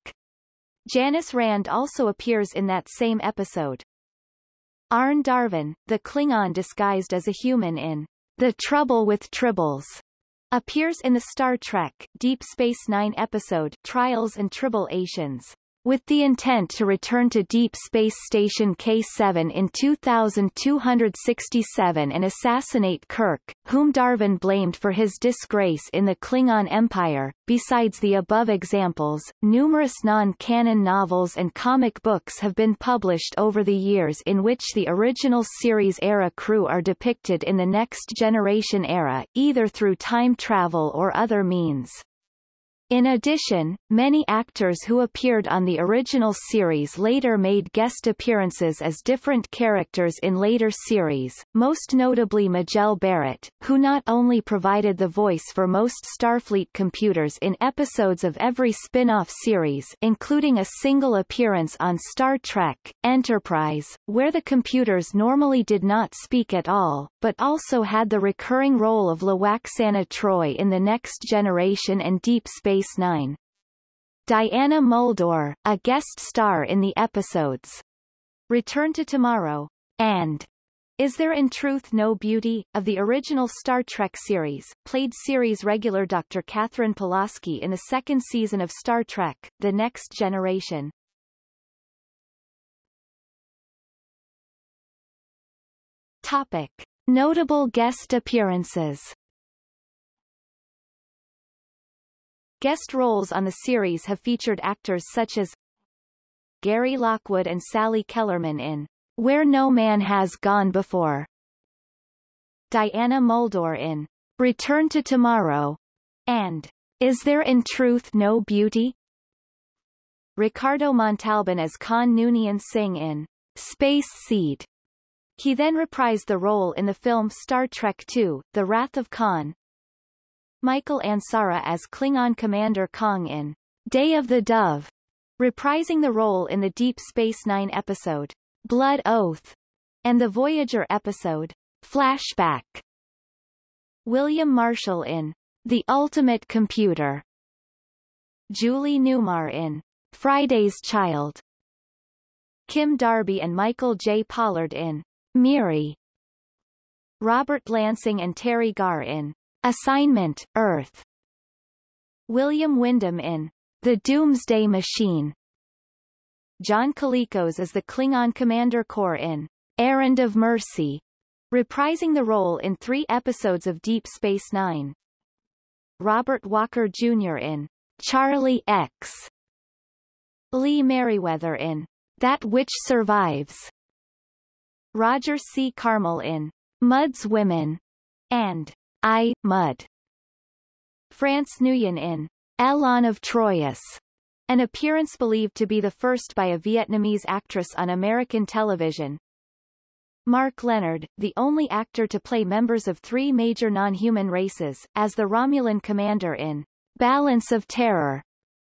Janice Rand also appears in that same episode. Arne Darvin, the Klingon disguised as a human in The Trouble with Tribbles, appears in the Star Trek, Deep Space Nine episode Trials and Tribble-ations with the intent to return to Deep Space Station K-7 in 2267 and assassinate Kirk, whom Darvin blamed for his disgrace in the Klingon Empire. Besides the above examples, numerous non-canon novels and comic books have been published over the years in which the original series era crew are depicted in the Next Generation era, either through time travel or other means. In addition, many actors who appeared on the original series later made guest appearances as different characters in later series, most notably Majel Barrett, who not only provided the voice for most Starfleet computers in episodes of every spin-off series including a single appearance on Star Trek, Enterprise, where the computers normally did not speak at all, but also had the recurring role of Lwaxana Troi in The Next Generation and Deep Space Space Nine. Diana Muldaur, a guest star in the episodes Return to Tomorrow and Is There in Truth No Beauty? of the original Star Trek series, played series regular Dr. Katherine Pulaski in the second season of Star Trek, The Next Generation. Topic. Notable guest appearances Guest roles on the series have featured actors such as Gary Lockwood and Sally Kellerman in Where No Man Has Gone Before, Diana Muldaur in Return to Tomorrow, and Is There in Truth No Beauty? Ricardo Montalban as Khan Noonien Singh in Space Seed. He then reprised the role in the film Star Trek II, The Wrath of Khan, Michael Ansara as Klingon Commander Kang in Day of the Dove, reprising the role in the Deep Space Nine episode Blood Oath and the Voyager episode Flashback. William Marshall in The Ultimate Computer. Julie Newmar in Friday's Child. Kim Darby and Michael J. Pollard in Miri. Robert Lansing and Teri Garr in Assignment, Earth. William Windom in The Doomsday Machine. John Colicos as the Klingon Commander Kor in Errand of Mercy, reprising the role in three episodes of Deep Space Nine. Robert Walker Jr. in Charlie X. Lee Meriwether in That Which Survives. Roger C. Carmel in Mudd's Women and I, Mudd. France Nuyen in Elaan of Troyius, an appearance believed to be the first by a Vietnamese actress on American television. Mark Lenard, the only actor to play members of three major non-human races, as the Romulan commander in Balance of Terror,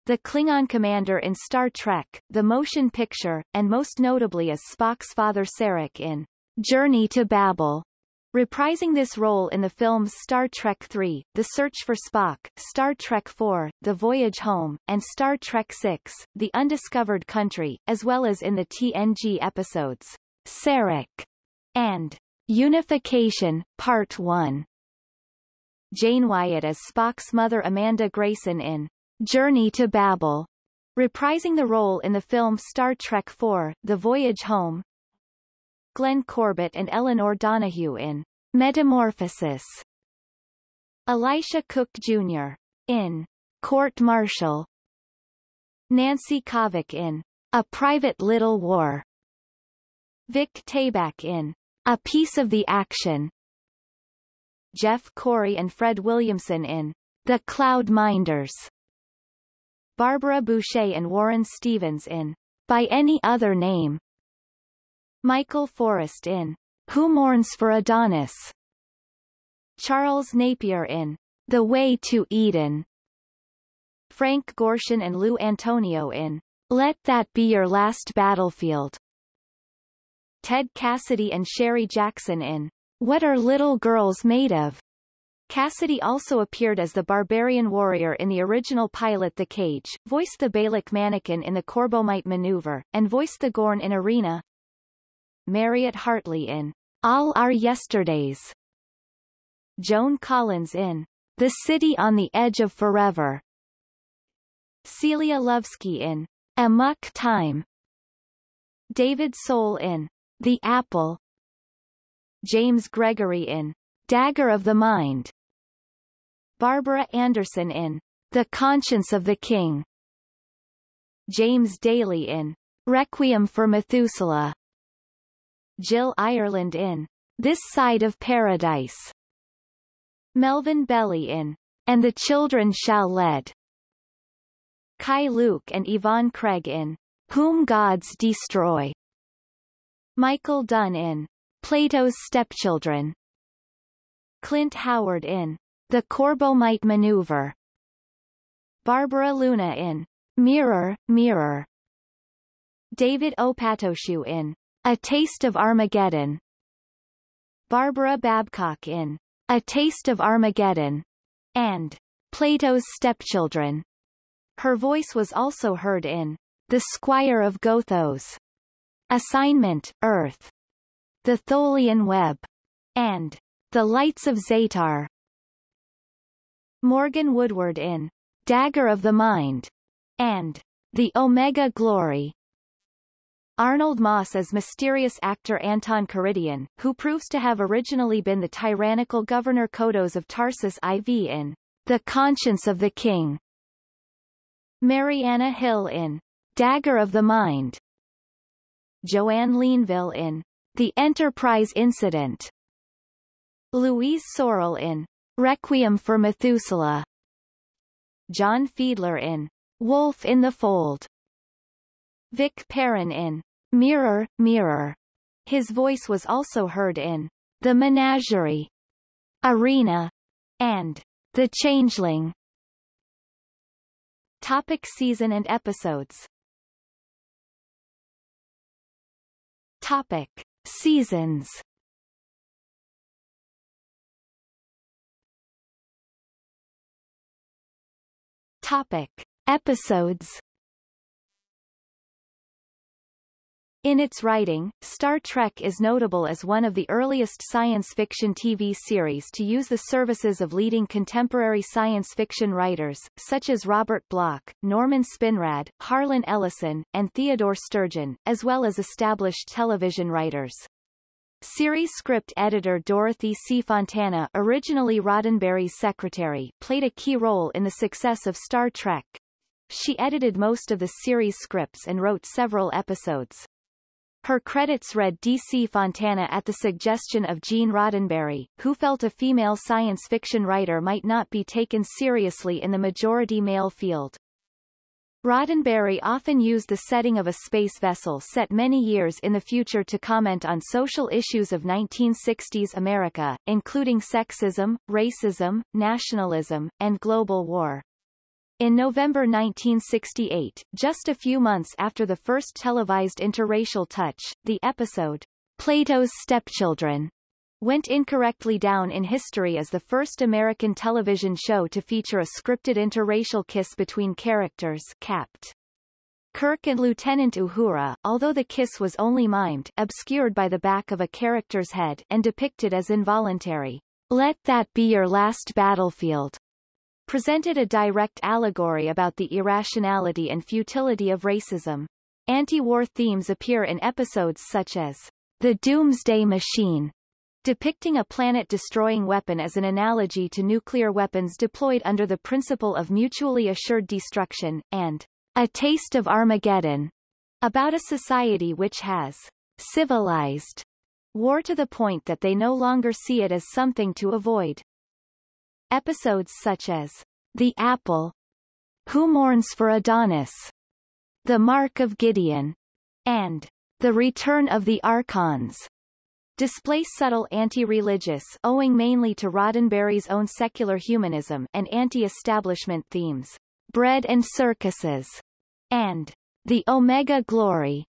the Klingon commander in Star Trek, the motion picture, and most notably as Spock's father Sarek in Journey to Babel. Reprising this role in the films Star Trek III, The Search for Spock, Star Trek IV, The Voyage Home, and Star Trek VI, The Undiscovered Country, as well as in the TNG episodes, Sarek. And. Unification, Part 1. Jane Wyatt as Spock's mother Amanda Grayson in Journey to Babel, reprising the role in the film Star Trek IV, The Voyage Home, Glenn Corbett and Elinor Donahue in Metamorphosis. Elisha Cook Jr. in Court Martial. Nancy Kovack in A Private Little War. Vic Tayback in A Piece of the Action. Jeff Corey and Fred Williamson in The Cloud Minders. Barbara Bouchet and Warren Stevens in By Any Other Name. Michael Forest in Who Mourns for Adonis? Charles Napier in The Way to Eden. Frank Gorshin and Lou Antonio in Let That Be Your Last Battlefield. Ted Cassidy and Sherry Jackson in What Are Little Girls Made Of? Cassidy also appeared as the barbarian warrior in the original pilot The Cage, voiced the Balok mannequin in the Corbomite maneuver, and voiced the Gorn in Arena, Mariette Hartley in All Our Yesterdays. Joan Collins in The City on the Edge of Forever. Celia Lovsky in Amok Time. David Soul in The Apple. James Gregory in Dagger of the Mind. Barbara Anderson in The Conscience of the King. James Daly in Requiem for Methuselah. Jill Ireland in This Side of Paradise. Melvin Belli in And the Children Shall Lead. Keye Luke and Yvonne Craig in Whom Gods Destroy. Michael Dunn in Plato's Stepchildren. Clint Howard in The Corbomite Maneuver. Barbara Luna in Mirror, Mirror. David Opatoshu in a Taste of Armageddon. Barbara Babcock in A Taste of Armageddon and Plato's Stepchildren. Her voice was also heard in The Squire of Gothos, Assignment, Earth, The Tholian Web, and The Lights of Zetar. Morgan Woodward in Dagger of the Mind and The Omega Glory. Arnold Moss as mysterious actor Anton Karidian, who proves to have originally been the tyrannical Governor Kodos of Tarsus IV in The Conscience of the King. Marianna Hill in Dagger of the Mind. Joanne Linville in The Enterprise Incident. Louise Sorel in Requiem for Methuselah. John Fiedler in Wolf in the Fold. Vic Perrin in Mirror, Mirror. His voice was also heard in The Menagerie, Arena, and The Changeling. Topic season and episodes Topic Seasons Topic Episodes In its writing, Star Trek is notable as one of the earliest science fiction TV series to use the services of leading contemporary science fiction writers, such as Robert Bloch, Norman Spinrad, Harlan Ellison, and Theodore Sturgeon, as well as established television writers. Series script editor Dorothy C. Fontana originally Roddenberry's secretary played a key role in the success of Star Trek. She edited most of the series scripts and wrote several episodes. Her credits read D.C. Fontana at the suggestion of Gene Roddenberry, who felt a female science fiction writer might not be taken seriously in the majority male field. Roddenberry often used the setting of a space vessel set many years in the future to comment on social issues of 1960s America, including sexism, racism, nationalism, and global war. In November 1968, just a few months after the first televised interracial touch, the episode, Plato's Stepchildren, went incorrectly down in history as the first American television show to feature a scripted interracial kiss between characters capped. Kirk and Lieutenant Uhura, although the kiss was only mimed, obscured by the back of a character's head, and depicted as involuntary. Let that be your last battlefield. Presented a direct allegory about the irrationality and futility of racism. Anti-war themes appear in episodes such as The Doomsday Machine, depicting a planet-destroying weapon as an analogy to nuclear weapons deployed under the principle of mutually assured destruction, and a Taste of Armageddon, about a society which has civilized war to the point that they no longer see it as something to avoid. Episodes such as The Apple, Who Mourns for Adonis, The Mark of Gideon, and The Return of the Archons. Display subtle anti-religious owing mainly to Roddenberry's own secular humanism and anti-establishment themes bread and circuses, and the Omega Glory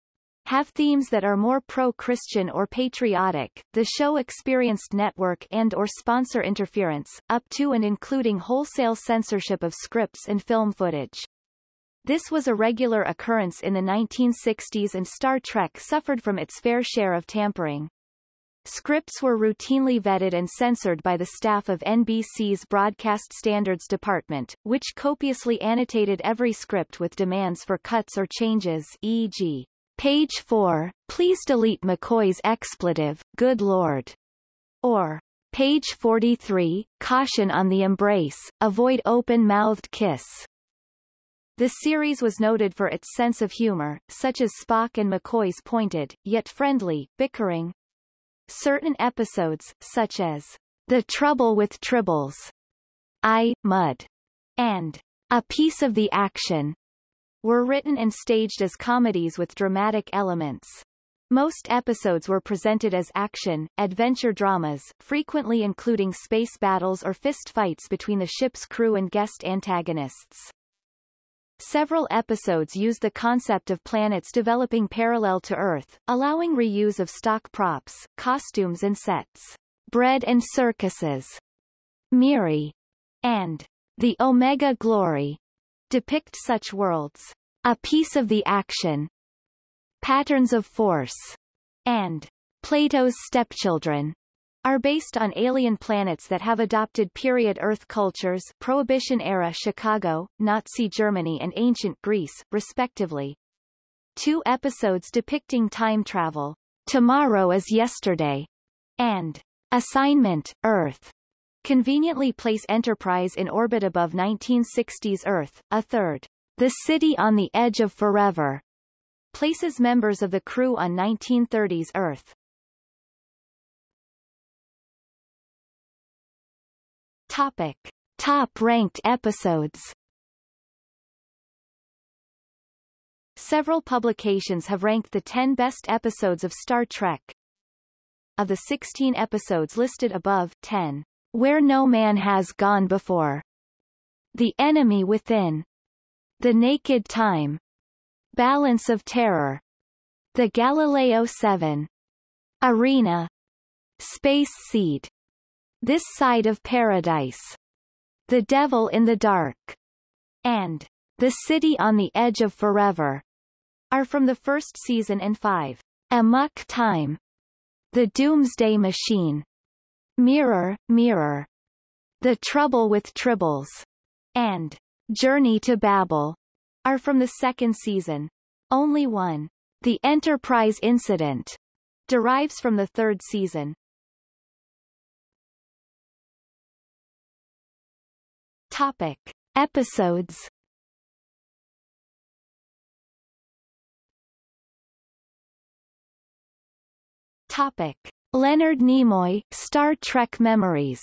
have themes that are more pro-Christian or patriotic. The show experienced network and or sponsor interference, up to and including wholesale censorship of scripts and film footage. This was a regular occurrence in the 1960s and Star Trek suffered from its fair share of tampering. Scripts were routinely vetted and censored by the staff of NBC's Broadcast Standards Department, which copiously annotated every script with demands for cuts or changes e.g. Page 4, please delete McCoy's expletive, good lord. Or, Page 43, caution on the embrace, avoid open-mouthed kiss. The series was noted for its sense of humor, such as Spock and McCoy's pointed, yet friendly, bickering, Certain episodes, such as The Trouble with Tribbles, I, Mudd, and A Piece of the Action, were written and staged as comedies with dramatic elements. Most episodes were presented as action, adventure dramas, frequently including space battles or fist fights between the ship's crew and guest antagonists. Several episodes use the concept of planets developing parallel to Earth, allowing reuse of stock props, costumes and sets. Bread and Circuses, Miri, and The Omega Glory depict such worlds. A Piece of the Action, Patterns of Force, and Plato's Stepchildren are based on alien planets that have adopted period Earth cultures Prohibition-era Chicago, Nazi Germany and ancient Greece, respectively. Two episodes depicting time travel, Tomorrow is Yesterday, and Assignment, Earth, conveniently place Enterprise in orbit above 1960s Earth, a third, The City on the Edge of Forever, places members of the crew on 1930s Earth. Topic. Top-ranked episodes Several publications have ranked the 10 best episodes of Star Trek. Of the 16 episodes listed above, 10, Where No Man Has Gone Before, The Enemy Within, The Naked Time, Balance of Terror, The Galileo 7, Arena, Space Seed, this Side of Paradise, The Devil in the Dark, and The City on the Edge of Forever are from the first season and five. Amok Time, The Doomsday Machine, Mirror, Mirror, The Trouble with Tribbles, and Journey to Babel are from the second season. Only one, The Enterprise Incident, derives from the third season. Topic. Episodes Topic. Leonard Nimoy, Star Trek Memories.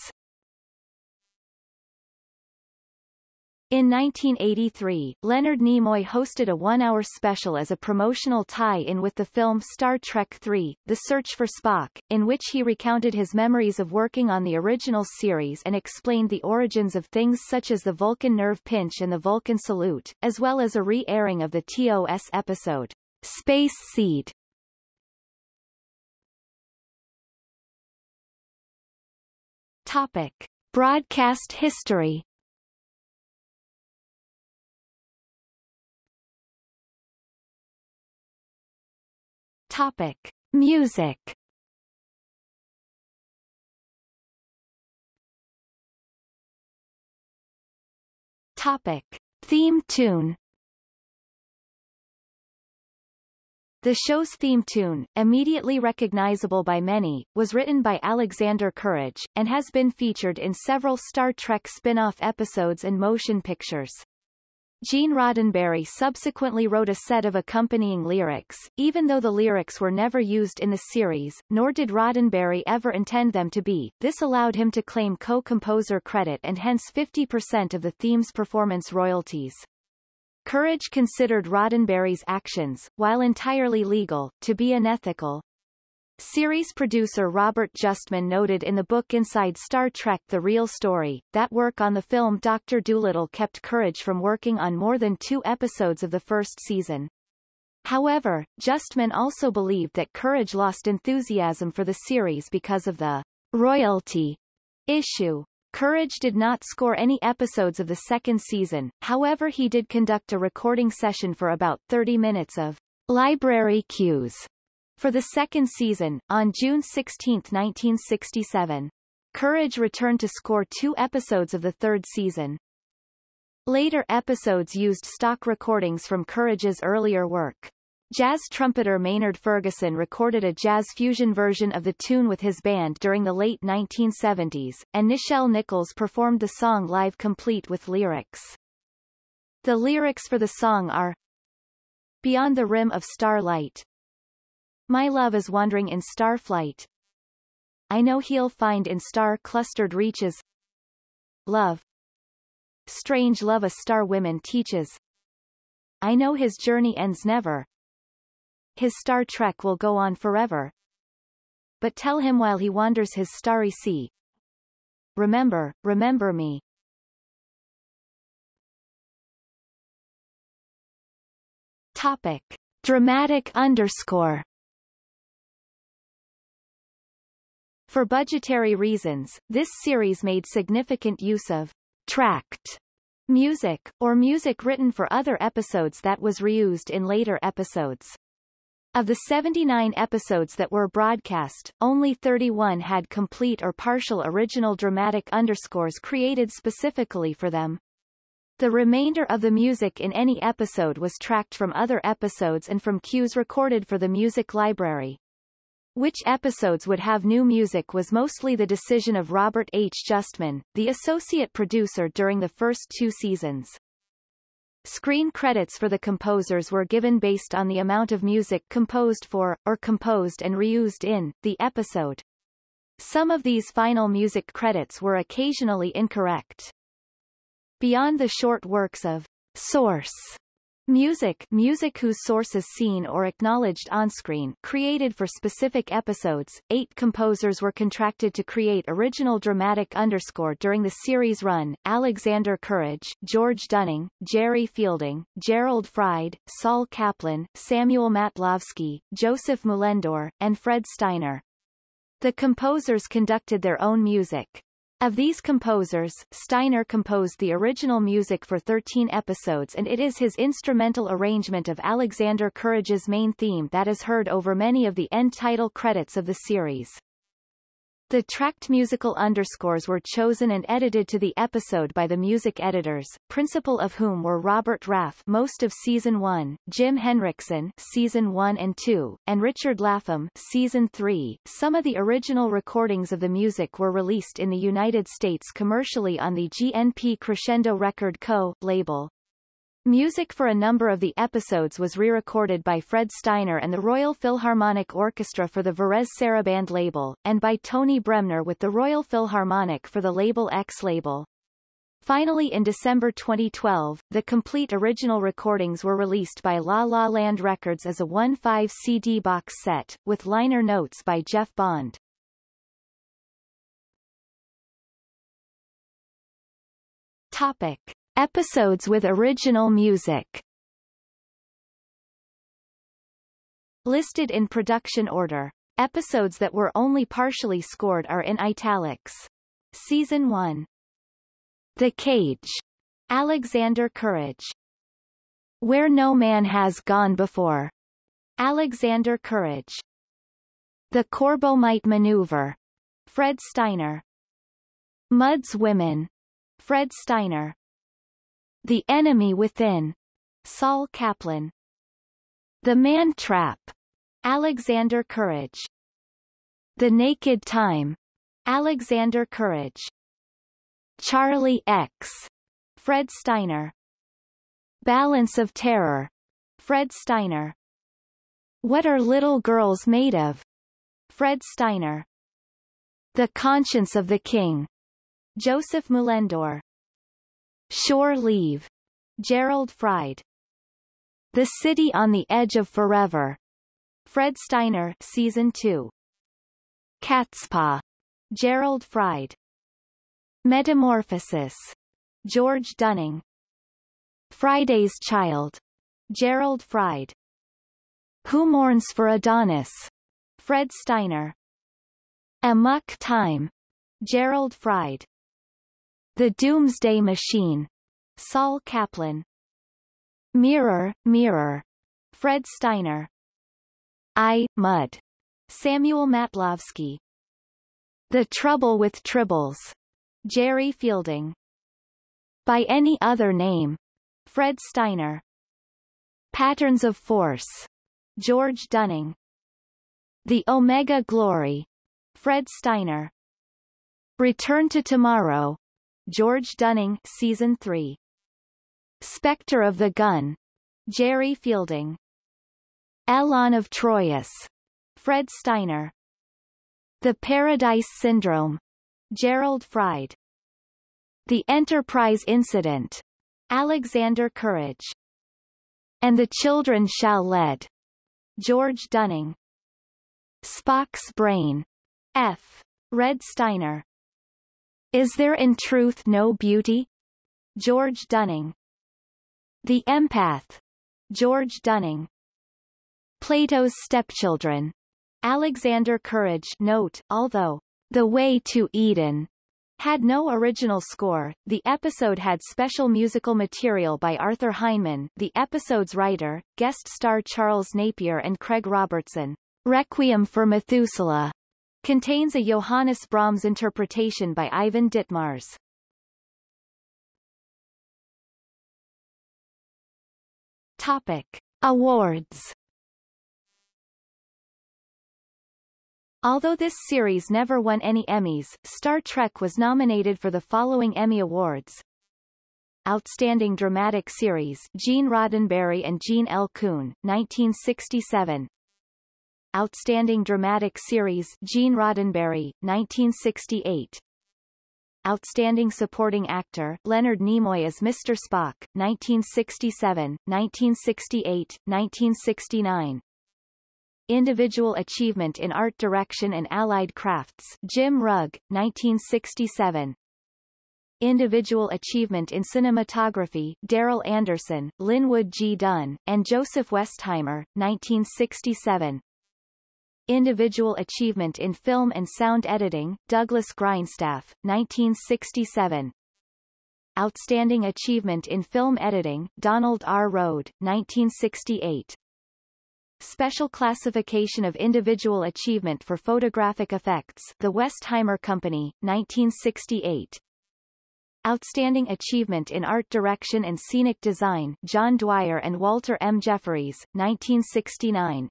In 1983, Leonard Nimoy hosted a one-hour special as a promotional tie-in with the film Star Trek III, The Search for Spock, in which he recounted his memories of working on the original series and explained the origins of things such as the Vulcan nerve pinch and the Vulcan salute, as well as a re-airing of the TOS episode, Space Seed, Topic. Broadcast history Topic. Music Topic. Theme tune The show's theme tune, immediately recognizable by many, was written by Alexander Courage, and has been featured in several Star Trek spin-off episodes and motion pictures. Gene Roddenberry subsequently wrote a set of accompanying lyrics, even though the lyrics were never used in the series, nor did Roddenberry ever intend them to be. This allowed him to claim co-composer credit and hence 50% of the theme's performance royalties. Courage considered Roddenberry's actions, while entirely legal, to be unethical. Series producer Robert Justman noted in the book Inside Star Trek The Real Story, that work on the film Dr. Dolittle kept Courage from working on more than two episodes of the first season. However, Justman also believed that Courage lost enthusiasm for the series because of the royalty issue. Courage did not score any episodes of the second season, however he did conduct a recording session for about 30 minutes of library cues for the second season, on June 16, 1967. Courage returned to score two episodes of the third season. Later episodes used stock recordings from Courage's earlier work. Jazz trumpeter Maynard Ferguson recorded a jazz fusion version of the tune with his band during the late 1970s, and Nichelle Nichols performed the song live complete with lyrics. The lyrics for the song are Beyond the rim of starlight My love is wandering in star flight I know he'll find in star-clustered reaches Love Strange love a star women teaches I know his journey ends never his Star Trek will go on forever. But tell him while he wanders his starry sea. Remember, remember me. Topic. Dramatic underscore For budgetary reasons, this series made significant use of tracked music, or music written for other episodes that was reused in later episodes. Of the 79 episodes that were broadcast, only 31 had complete or partial original dramatic underscores created specifically for them. The remainder of the music in any episode was tracked from other episodes and from cues recorded for the music library. Which episodes would have new music was mostly the decision of Robert H. Justman, the associate producer during the first two seasons. Screen credits for the composers were given based on the amount of music composed for, or composed and reused in, the episode. Some of these final music credits were occasionally incorrect. Beyond the short works of Source Music music whose source is seen or acknowledged onscreen created for specific episodes, eight composers were contracted to create original dramatic underscore during the series run, Alexander Courage, George Dunning, Jerry Fielding, Gerald Fried, Saul Kaplan, Samuel Matlovsky, Joseph Mullendore, and Fred Steiner. The composers conducted their own music, of these composers, Steiner composed the original music for 13 episodes and it is his instrumental arrangement of Alexander Courage's main theme that is heard over many of the end title credits of the series. The tracked musical underscores were chosen and edited to the episode by the music editors, principal of whom were Robert Raff most of Season 1, Jim Henriksen Season 1 and 2, and Richard Lapham Season 3. Some of the original recordings of the music were released in the United States commercially on the GNP Crescendo Record Co. label. Music for a number of the episodes was re-recorded by Fred Steiner and the Royal Philharmonic Orchestra for the Varèse Sarabande label, and by Tony Bremner with the Royal Philharmonic for the Label X label. Finally in December 2012, the complete original recordings were released by La La Land Records as a 1-5 CD box set, with liner notes by Jeff Bond. Topic. Episodes with original music Listed in production order. Episodes that were only partially scored are in italics. Season 1. The Cage. Alexander Courage. Where No Man Has Gone Before. Alexander Courage. The Corbomite Maneuver. Fred Steiner. Mudd's Women. Fred Steiner. The Enemy Within. Saul Kaplan. The Man Trap. Alexander Courage. The Naked Time. Alexander Courage. Charlie X. Fred Steiner. Balance of Terror. Fred Steiner. What are little girls made of? Fred Steiner. The Conscience of the King. Joseph Mullendore. Shore Leave. Gerald Fried. The City on the Edge of Forever. Fred Steiner Season 2. Catspaw. Gerald Fried. Metamorphosis. George Dunning. Friday's Child. Gerald Fried. Who Mourns for Adonis? Fred Steiner. Amok Time. Gerald Fried. The Doomsday Machine. Sol Kaplan. Mirror, Mirror. Fred Steiner. I, Mudd. Samuel Matlovsky. The Trouble with Tribbles. Jerry Fielding. By any other name. Fred Steiner. Patterns of Force. George Dunning. The Omega Glory. Fred Steiner. Return to Tomorrow. George Dunning Season 3. Spectre of the Gun. Jerry Fielding. Elaan of Troyius. Fred Steiner. The Paradise Syndrome. Gerald Fried. The Enterprise Incident. Alexander Courage. And the Children Shall Lead. George Dunning. Spock's Brain. F. Red Steiner. Is there in truth no beauty? George Dunning. The Empath. George Dunning. Plato's Stepchildren. Alexander Courage note, although The Way to Eden had no original score, the episode had special musical material by Arthur Heineman, the episode's writer, guest star Charles Napier and Craig Robertson. Requiem for Methuselah contains a Johannes Brahms interpretation by Ivan Ditmars. Topic. Awards Although this series never won any Emmys, Star Trek was nominated for the following Emmy Awards. Outstanding Dramatic Series Gene Roddenberry and Gene L. Coon, 1967 Outstanding Dramatic Series Gene Roddenberry, 1968 Outstanding Supporting Actor Leonard Nimoy as Mr. Spock, 1967, 1968, 1969 Individual Achievement in Art Direction and Allied Crafts Jim Rugg, 1967 Individual Achievement in Cinematography Darrell Anderson, Linwood G. Dunn, and Joseph Westheimer, 1967 Individual Achievement in Film and Sound Editing, Douglas Grindstaff, 1967. Outstanding Achievement in Film Editing, Donald R. Rode, 1968. Special Classification of Individual Achievement for Photographic Effects, The Westheimer Company, 1968. Outstanding Achievement in Art Direction and Scenic Design, John Dwyer and Walter M. Jefferies, 1969.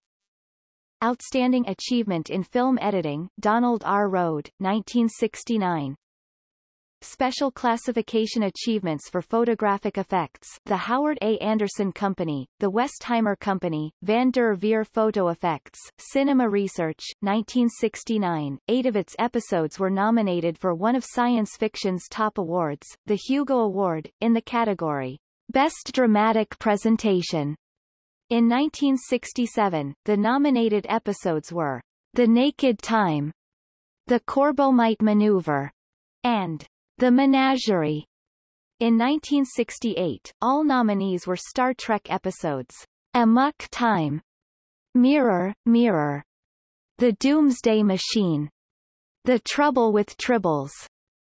Outstanding Achievement in Film Editing, Donald R. Rode, 1969. Special Classification Achievements for Photographic Effects, The Howard A. Anderson Company, The Westheimer Company, Van der Veer Photo Effects, Cinema Research, 1969. Eight of its episodes were nominated for one of science fiction's top awards, the Hugo Award, in the category Best Dramatic Presentation. In 1967, the nominated episodes were The Naked Time, The Corbomite Maneuver, and The Menagerie. In 1968, all nominees were Star Trek episodes Amok Time, Mirror, Mirror, The Doomsday Machine, The Trouble with Tribbles,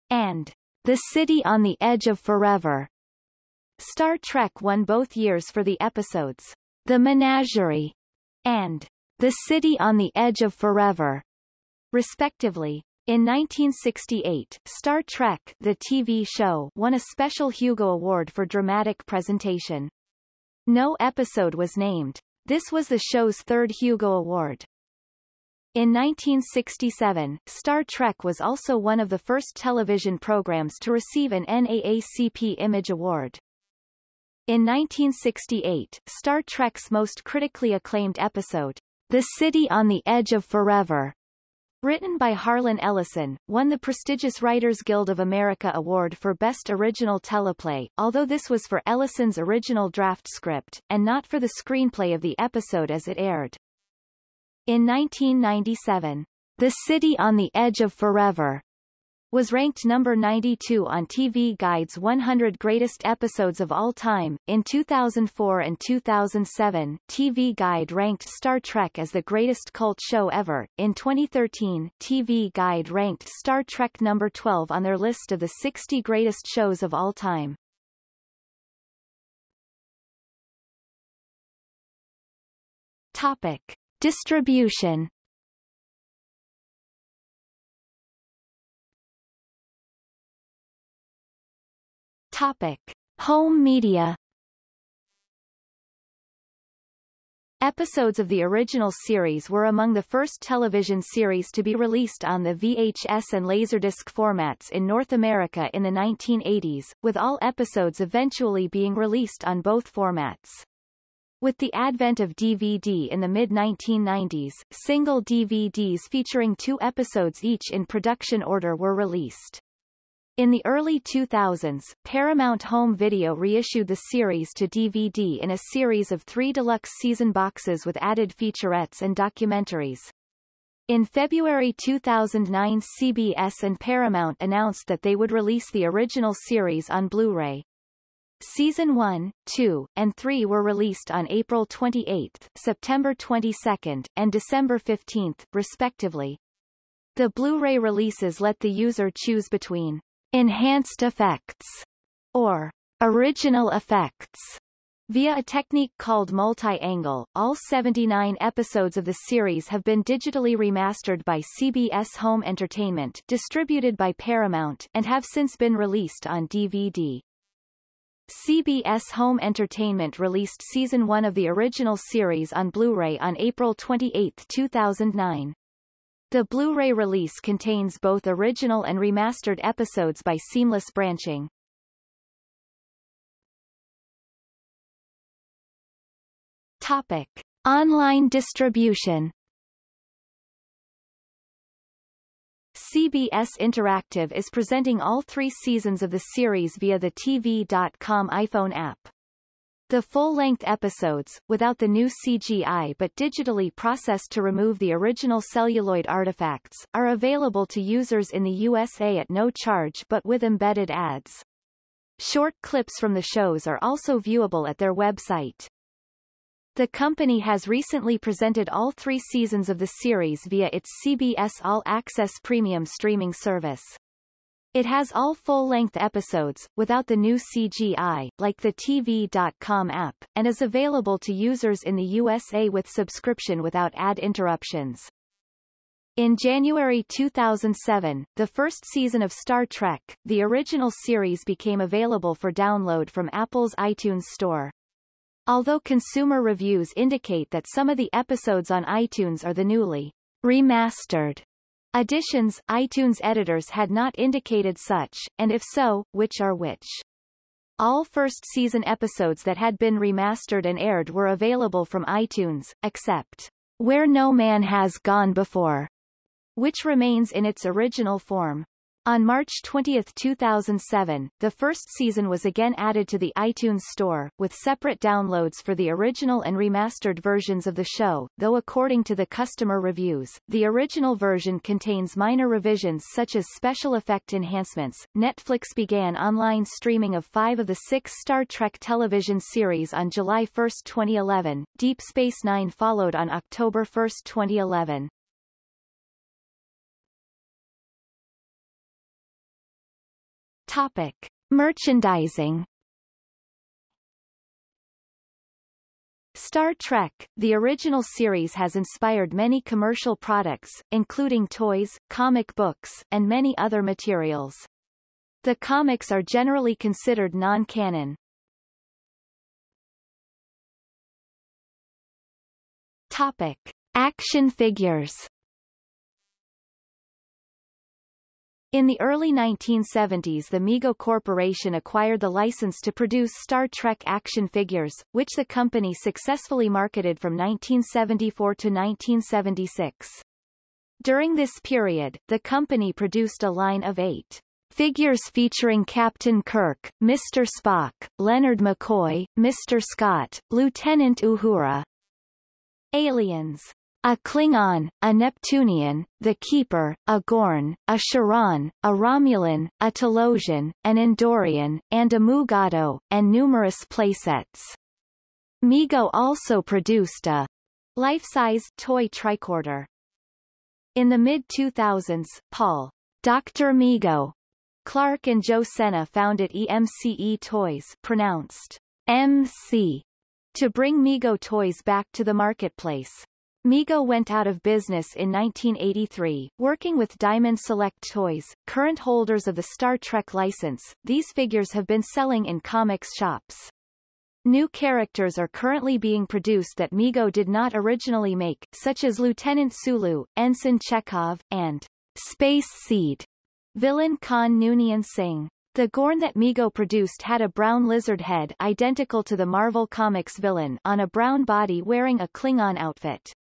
and The City on the Edge of Forever. Star Trek won both years for the episodes The Menagerie and The City on the Edge of Forever, respectively. In 1968, Star Trek The TV show won a special Hugo Award for dramatic presentation. No episode was named. This was the show's third Hugo Award. In 1967, Star Trek was also one of the first television programs to receive an NAACP Image Award. In 1968, Star Trek's most critically acclaimed episode, The City on the Edge of Forever, Written by Harlan Ellison, won the prestigious Writers Guild of America Award for Best Original Teleplay, although this was for Ellison's original draft script, and not for the screenplay of the episode as it aired. In 1997, The City on the Edge of Forever was ranked number 92 on TV Guide's 100 Greatest Episodes of All Time. In 2004 and 2007, TV Guide ranked Star Trek as the greatest cult show ever. In 2013, TV Guide ranked Star Trek number 12 on their list of the 60 greatest shows of all time. Topic. Distribution Topic. Home media Episodes of the original series were among the first television series to be released on the VHS and Laserdisc formats in North America in the 1980s, with all episodes eventually being released on both formats. With the advent of DVD in the mid-1990s, single DVDs featuring two episodes each in production order were released. In the early 2000s, Paramount Home Video reissued the series to DVD in a series of three deluxe season boxes with added featurettes and documentaries. In February 2009 CBS and Paramount announced that they would release the original series on Blu-ray. Season 1, 2, and 3 were released on April 28, September 22, and December 15, respectively. The Blu-ray releases let the user choose between enhanced effects, or original effects. Via a technique called multi-angle, all 79 episodes of the series have been digitally remastered by CBS Home Entertainment distributed by Paramount and have since been released on DVD. CBS Home Entertainment released Season 1 of the original series on Blu-ray on April 28, 2009. The Blu-ray release contains both original and remastered episodes by seamless branching. Topic. Online distribution CBS Interactive is presenting all three seasons of the series via the TV.com iPhone app. The full-length episodes, without the new CGI but digitally processed to remove the original celluloid artifacts, are available to users in the USA at no charge but with embedded ads. Short clips from the shows are also viewable at their website. The company has recently presented all three seasons of the series via its CBS All Access premium streaming service. It has all full-length episodes, without the new CGI, like the TV.com app, and is available to users in the USA with subscription without ad interruptions. In January 2007, the first season of Star Trek, the original series became available for download from Apple's iTunes Store. Although consumer reviews indicate that some of the episodes on iTunes are the newly remastered Additions, iTunes editors had not indicated such, and if so, which are which. All first season episodes that had been remastered and aired were available from iTunes, except Where No Man Has Gone Before, which remains in its original form. On March 20, 2007, the first season was again added to the iTunes Store, with separate downloads for the original and remastered versions of the show, though according to the customer reviews, the original version contains minor revisions such as special effect enhancements. Netflix began online streaming of five of the six Star Trek television series on July 1, 2011. Deep Space Nine followed on October 1, 2011. Topic. Merchandising Star Trek, the original series has inspired many commercial products, including toys, comic books, and many other materials. The comics are generally considered non-canon. Topic. Action figures In the early 1970s the Mego Corporation acquired the license to produce Star Trek action figures, which the company successfully marketed from 1974 to 1976. During this period, the company produced a line of eight figures featuring Captain Kirk, Mr. Spock, Leonard McCoy, Mr. Scott, Lieutenant Uhura. Aliens a Klingon, a Neptunian, the Keeper, a Gorn, a Cheron, a Romulan, a Talosian, an Andorian, and a Mugato, and numerous playsets. Mego also produced a life-size toy tricorder. In the mid-2000s, Paul, Dr. Mego, Clark and Joe Senna founded EMCE Toys pronounced MC to bring Mego toys back to the marketplace. Mego went out of business in 1983, working with Diamond Select Toys, current holders of the Star Trek license. These figures have been selling in comics shops. New characters are currently being produced that Mego did not originally make, such as Lieutenant Sulu, Ensign Chekov, and Space Seed villain Khan Noonien Singh. The Gorn that Mego produced had a brown lizard head identical to the Marvel Comics villain on a brown body wearing a Klingon outfit.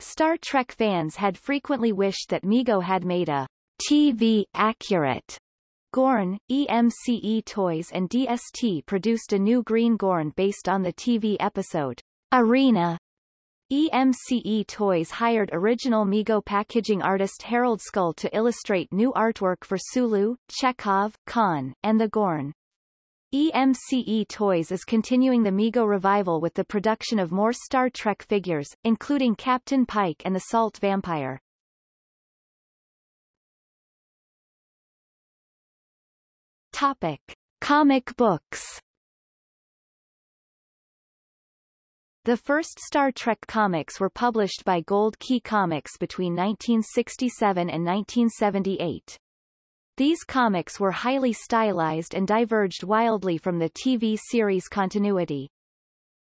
Star Trek fans had frequently wished that Mego had made a TV-accurate Gorn, EMCE Toys and DST produced a new green Gorn based on the TV episode Arena. EMCE Toys hired original Mego packaging artist Harold Skull to illustrate new artwork for Sulu, Chekov, Khan, and the Gorn. EMCE Toys is continuing the Mego revival with the production of more Star Trek figures, including Captain Pike and the Salt Vampire. Topic. Comic books The first Star Trek comics were published by Gold Key Comics between 1967 and 1978. These comics were highly stylized and diverged wildly from the TV series continuity.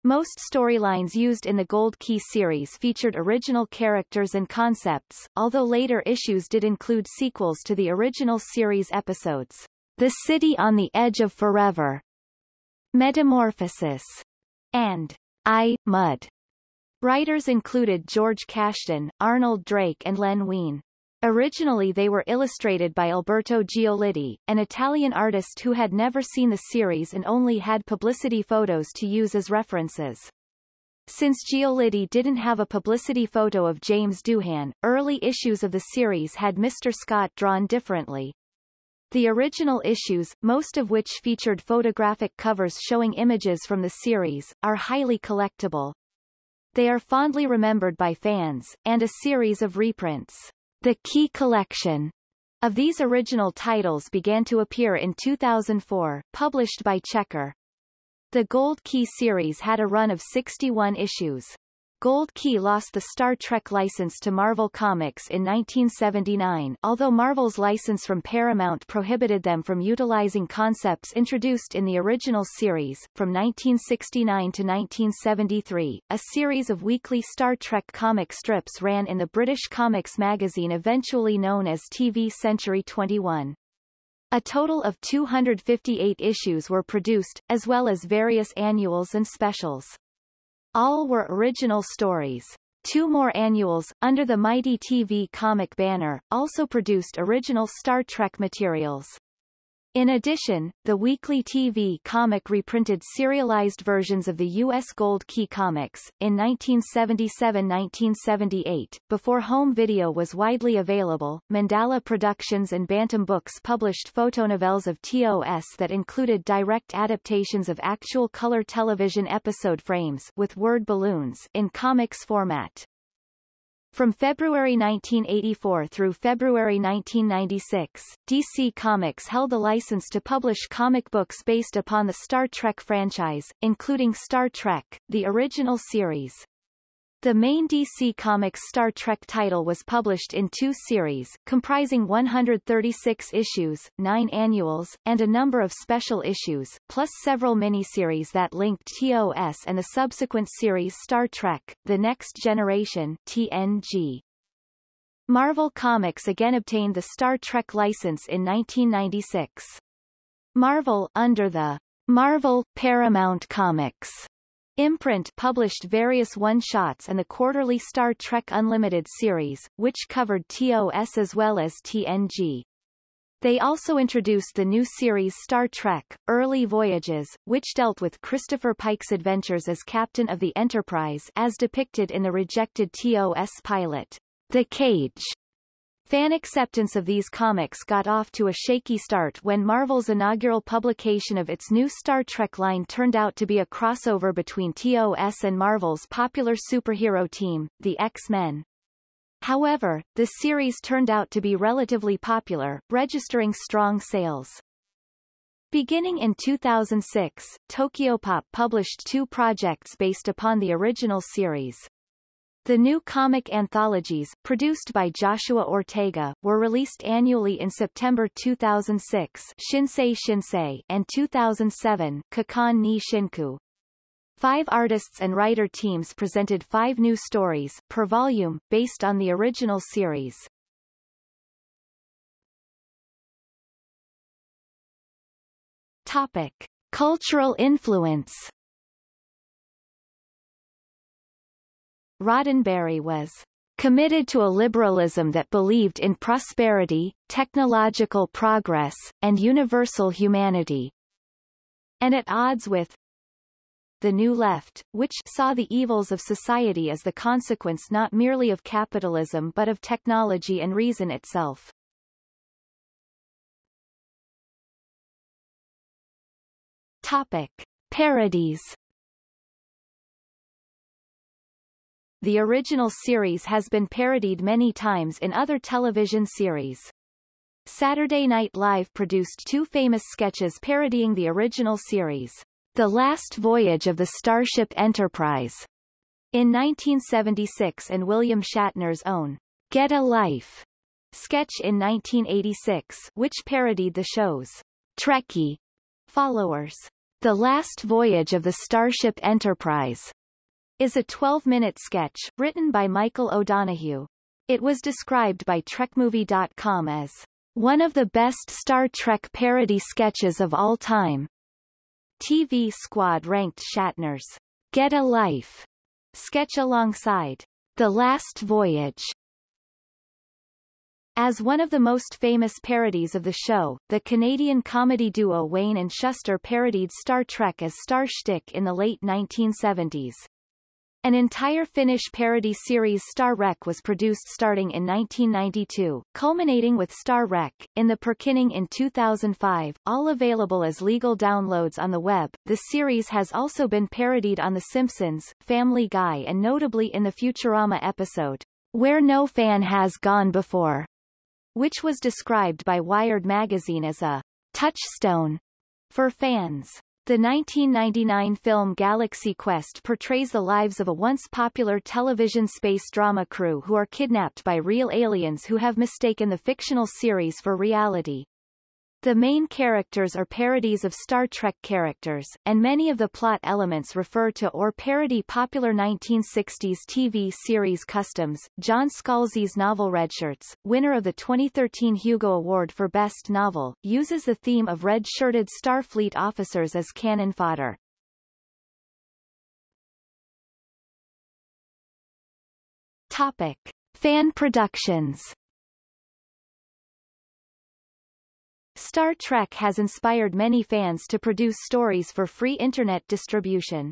Most storylines used in the Gold Key series featured original characters and concepts, although later issues did include sequels to the original series episodes. The City on the Edge of Forever, Metamorphosis, and I, Mudd. Writers included George Kashdan, Arnold Drake and Len Wein. Originally they were illustrated by Alberto Giolitti, an Italian artist who had never seen the series and only had publicity photos to use as references. Since Giolitti didn't have a publicity photo of James Doohan, early issues of the series had Mr. Scott drawn differently. The original issues, most of which featured photographic covers showing images from the series, are highly collectible. They are fondly remembered by fans, and a series of reprints. The Key Collection of these original titles began to appear in 2004, published by Checker. The Gold Key series had a run of 61 issues. Gold Key lost the Star Trek license to Marvel Comics in 1979 although Marvel's license from Paramount prohibited them from utilizing concepts introduced in the original series. From 1969 to 1973, a series of weekly Star Trek comic strips ran in the British comics magazine eventually known as TV Century 21. A total of 258 issues were produced, as well as various annuals and specials. All were original stories. Two more annuals, under the Mighty TV comic banner, also produced original Star Trek materials. In addition, the weekly TV comic reprinted serialized versions of the U.S. Gold Key comics. In 1977-1978, before home video was widely available, Mandala Productions and Bantam Books published photonovels of TOS that included direct adaptations of actual color television episode frames with word balloons in comics format. From February 1984 through February 1996, DC Comics held the license to publish comic books based upon the Star Trek franchise, including Star Trek, the original series. The main DC Comics Star Trek title was published in two series, comprising 136 issues, nine annuals, and a number of special issues, plus several miniseries that linked TOS and the subsequent series Star Trek, The Next Generation TNG. Marvel Comics again obtained the Star Trek license in 1996. Marvel, under the Marvel Paramount Comics Imprint published various one-shots and the quarterly Star Trek Unlimited series, which covered TOS as well as TNG. They also introduced the new series Star Trek, Early Voyages, which dealt with Christopher Pike's adventures as captain of the Enterprise as depicted in the rejected TOS pilot, The Cage. Fan acceptance of these comics got off to a shaky start when Marvel's inaugural publication of its new Star Trek line turned out to be a crossover between TOS and Marvel's popular superhero team, the X-Men. However, the series turned out to be relatively popular, registering strong sales. Beginning in 2006, Tokyopop published two projects based upon the original series. The new comic anthologies, produced by Joshua Ortega, were released annually in September 2006 Shinsei Shinsei and 2007 Kakan ni Shinku. Five artists and writer teams presented five new stories per volume, based on the original series. Topic. Cultural influence Roddenberry was committed to a liberalism that believed in prosperity, technological progress, and universal humanity, and at odds with the New Left, which saw the evils of society as the consequence not merely of capitalism but of technology and reason itself. Topic. Parodies The original series has been parodied many times in other television series. Saturday Night Live produced two famous sketches parodying the original series, The Last Voyage of the Starship Enterprise, in 1976 and William Shatner's own Get a Life sketch in 1986 which parodied the show's Trekkie followers. The Last Voyage of the Starship Enterprise is a 12-minute sketch, written by Michael O'Donoghue. It was described by TrekMovie.com as one of the best Star Trek parody sketches of all time. TV Squad ranked Shatner's Get a Life sketch alongside The Last Voyage as one of the most famous parodies of the show, the Canadian comedy duo Wayne and Shuster parodied Star Trek as Star Shtick in the late 1970s. An entire Finnish parody series Star Wreck was produced starting in 1992, culminating with Star Wreck, in the Pirkinning in 2005, all available as legal downloads on the web. The series has also been parodied on The Simpsons, Family Guy and notably in the Futurama episode, Where No Fan Has Gone Before, which was described by Wired magazine as a touchstone for fans. The 1999 film Galaxy Quest portrays the lives of a once popular television space drama crew who are kidnapped by real aliens who have mistaken the fictional series for reality. The main characters are parodies of Star Trek characters, and many of the plot elements refer to or parody popular 1960s TV series customs. John Scalzi's novel Redshirts, winner of the 2013 Hugo Award for Best Novel, uses the theme of red-shirted Starfleet officers as cannon fodder. Topic. Fan productions Star Trek has inspired many fans to produce stories for free Internet distribution.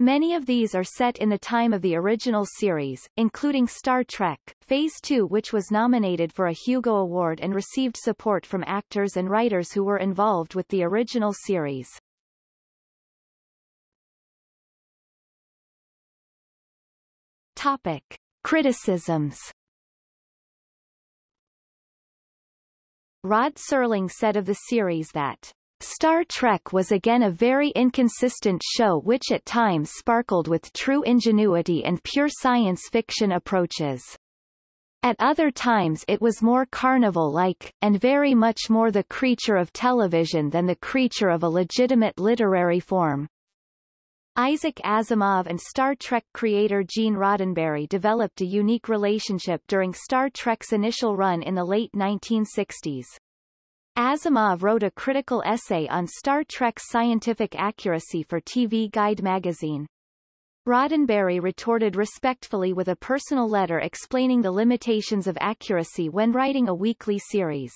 Many of these are set in the time of the original series, including Star Trek, Phase 2 which was nominated for a Hugo Award and received support from actors and writers who were involved with the original series. Topic. Criticisms Rod Serling said of the series that Star Trek was again a very inconsistent show which at times sparkled with true ingenuity and pure science fiction approaches. At other times it was more carnival-like, and very much more the creature of television than the creature of a legitimate literary form. Isaac Asimov and Star Trek creator Gene Roddenberry developed a unique relationship during Star Trek's initial run in the late 1960s. Asimov wrote a critical essay on Star Trek's scientific accuracy for TV Guide magazine. Roddenberry retorted respectfully with a personal letter explaining the limitations of accuracy when writing a weekly series.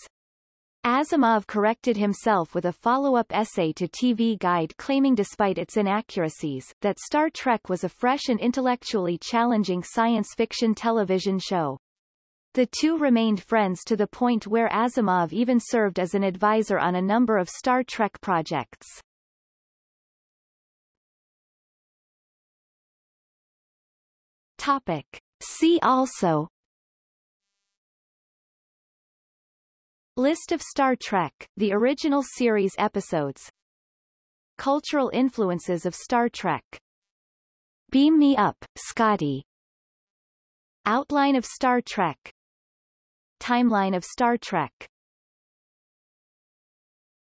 Asimov corrected himself with a follow-up essay to TV Guide claiming despite its inaccuracies, that Star Trek was a fresh and intellectually challenging science fiction television show. The two remained friends to the point where Asimov even served as an advisor on a number of Star Trek projects. Topic. See also List of Star Trek, the original series episodes. Cultural influences of Star Trek. Beam Me Up, Scotty. Outline of Star Trek. Timeline of Star Trek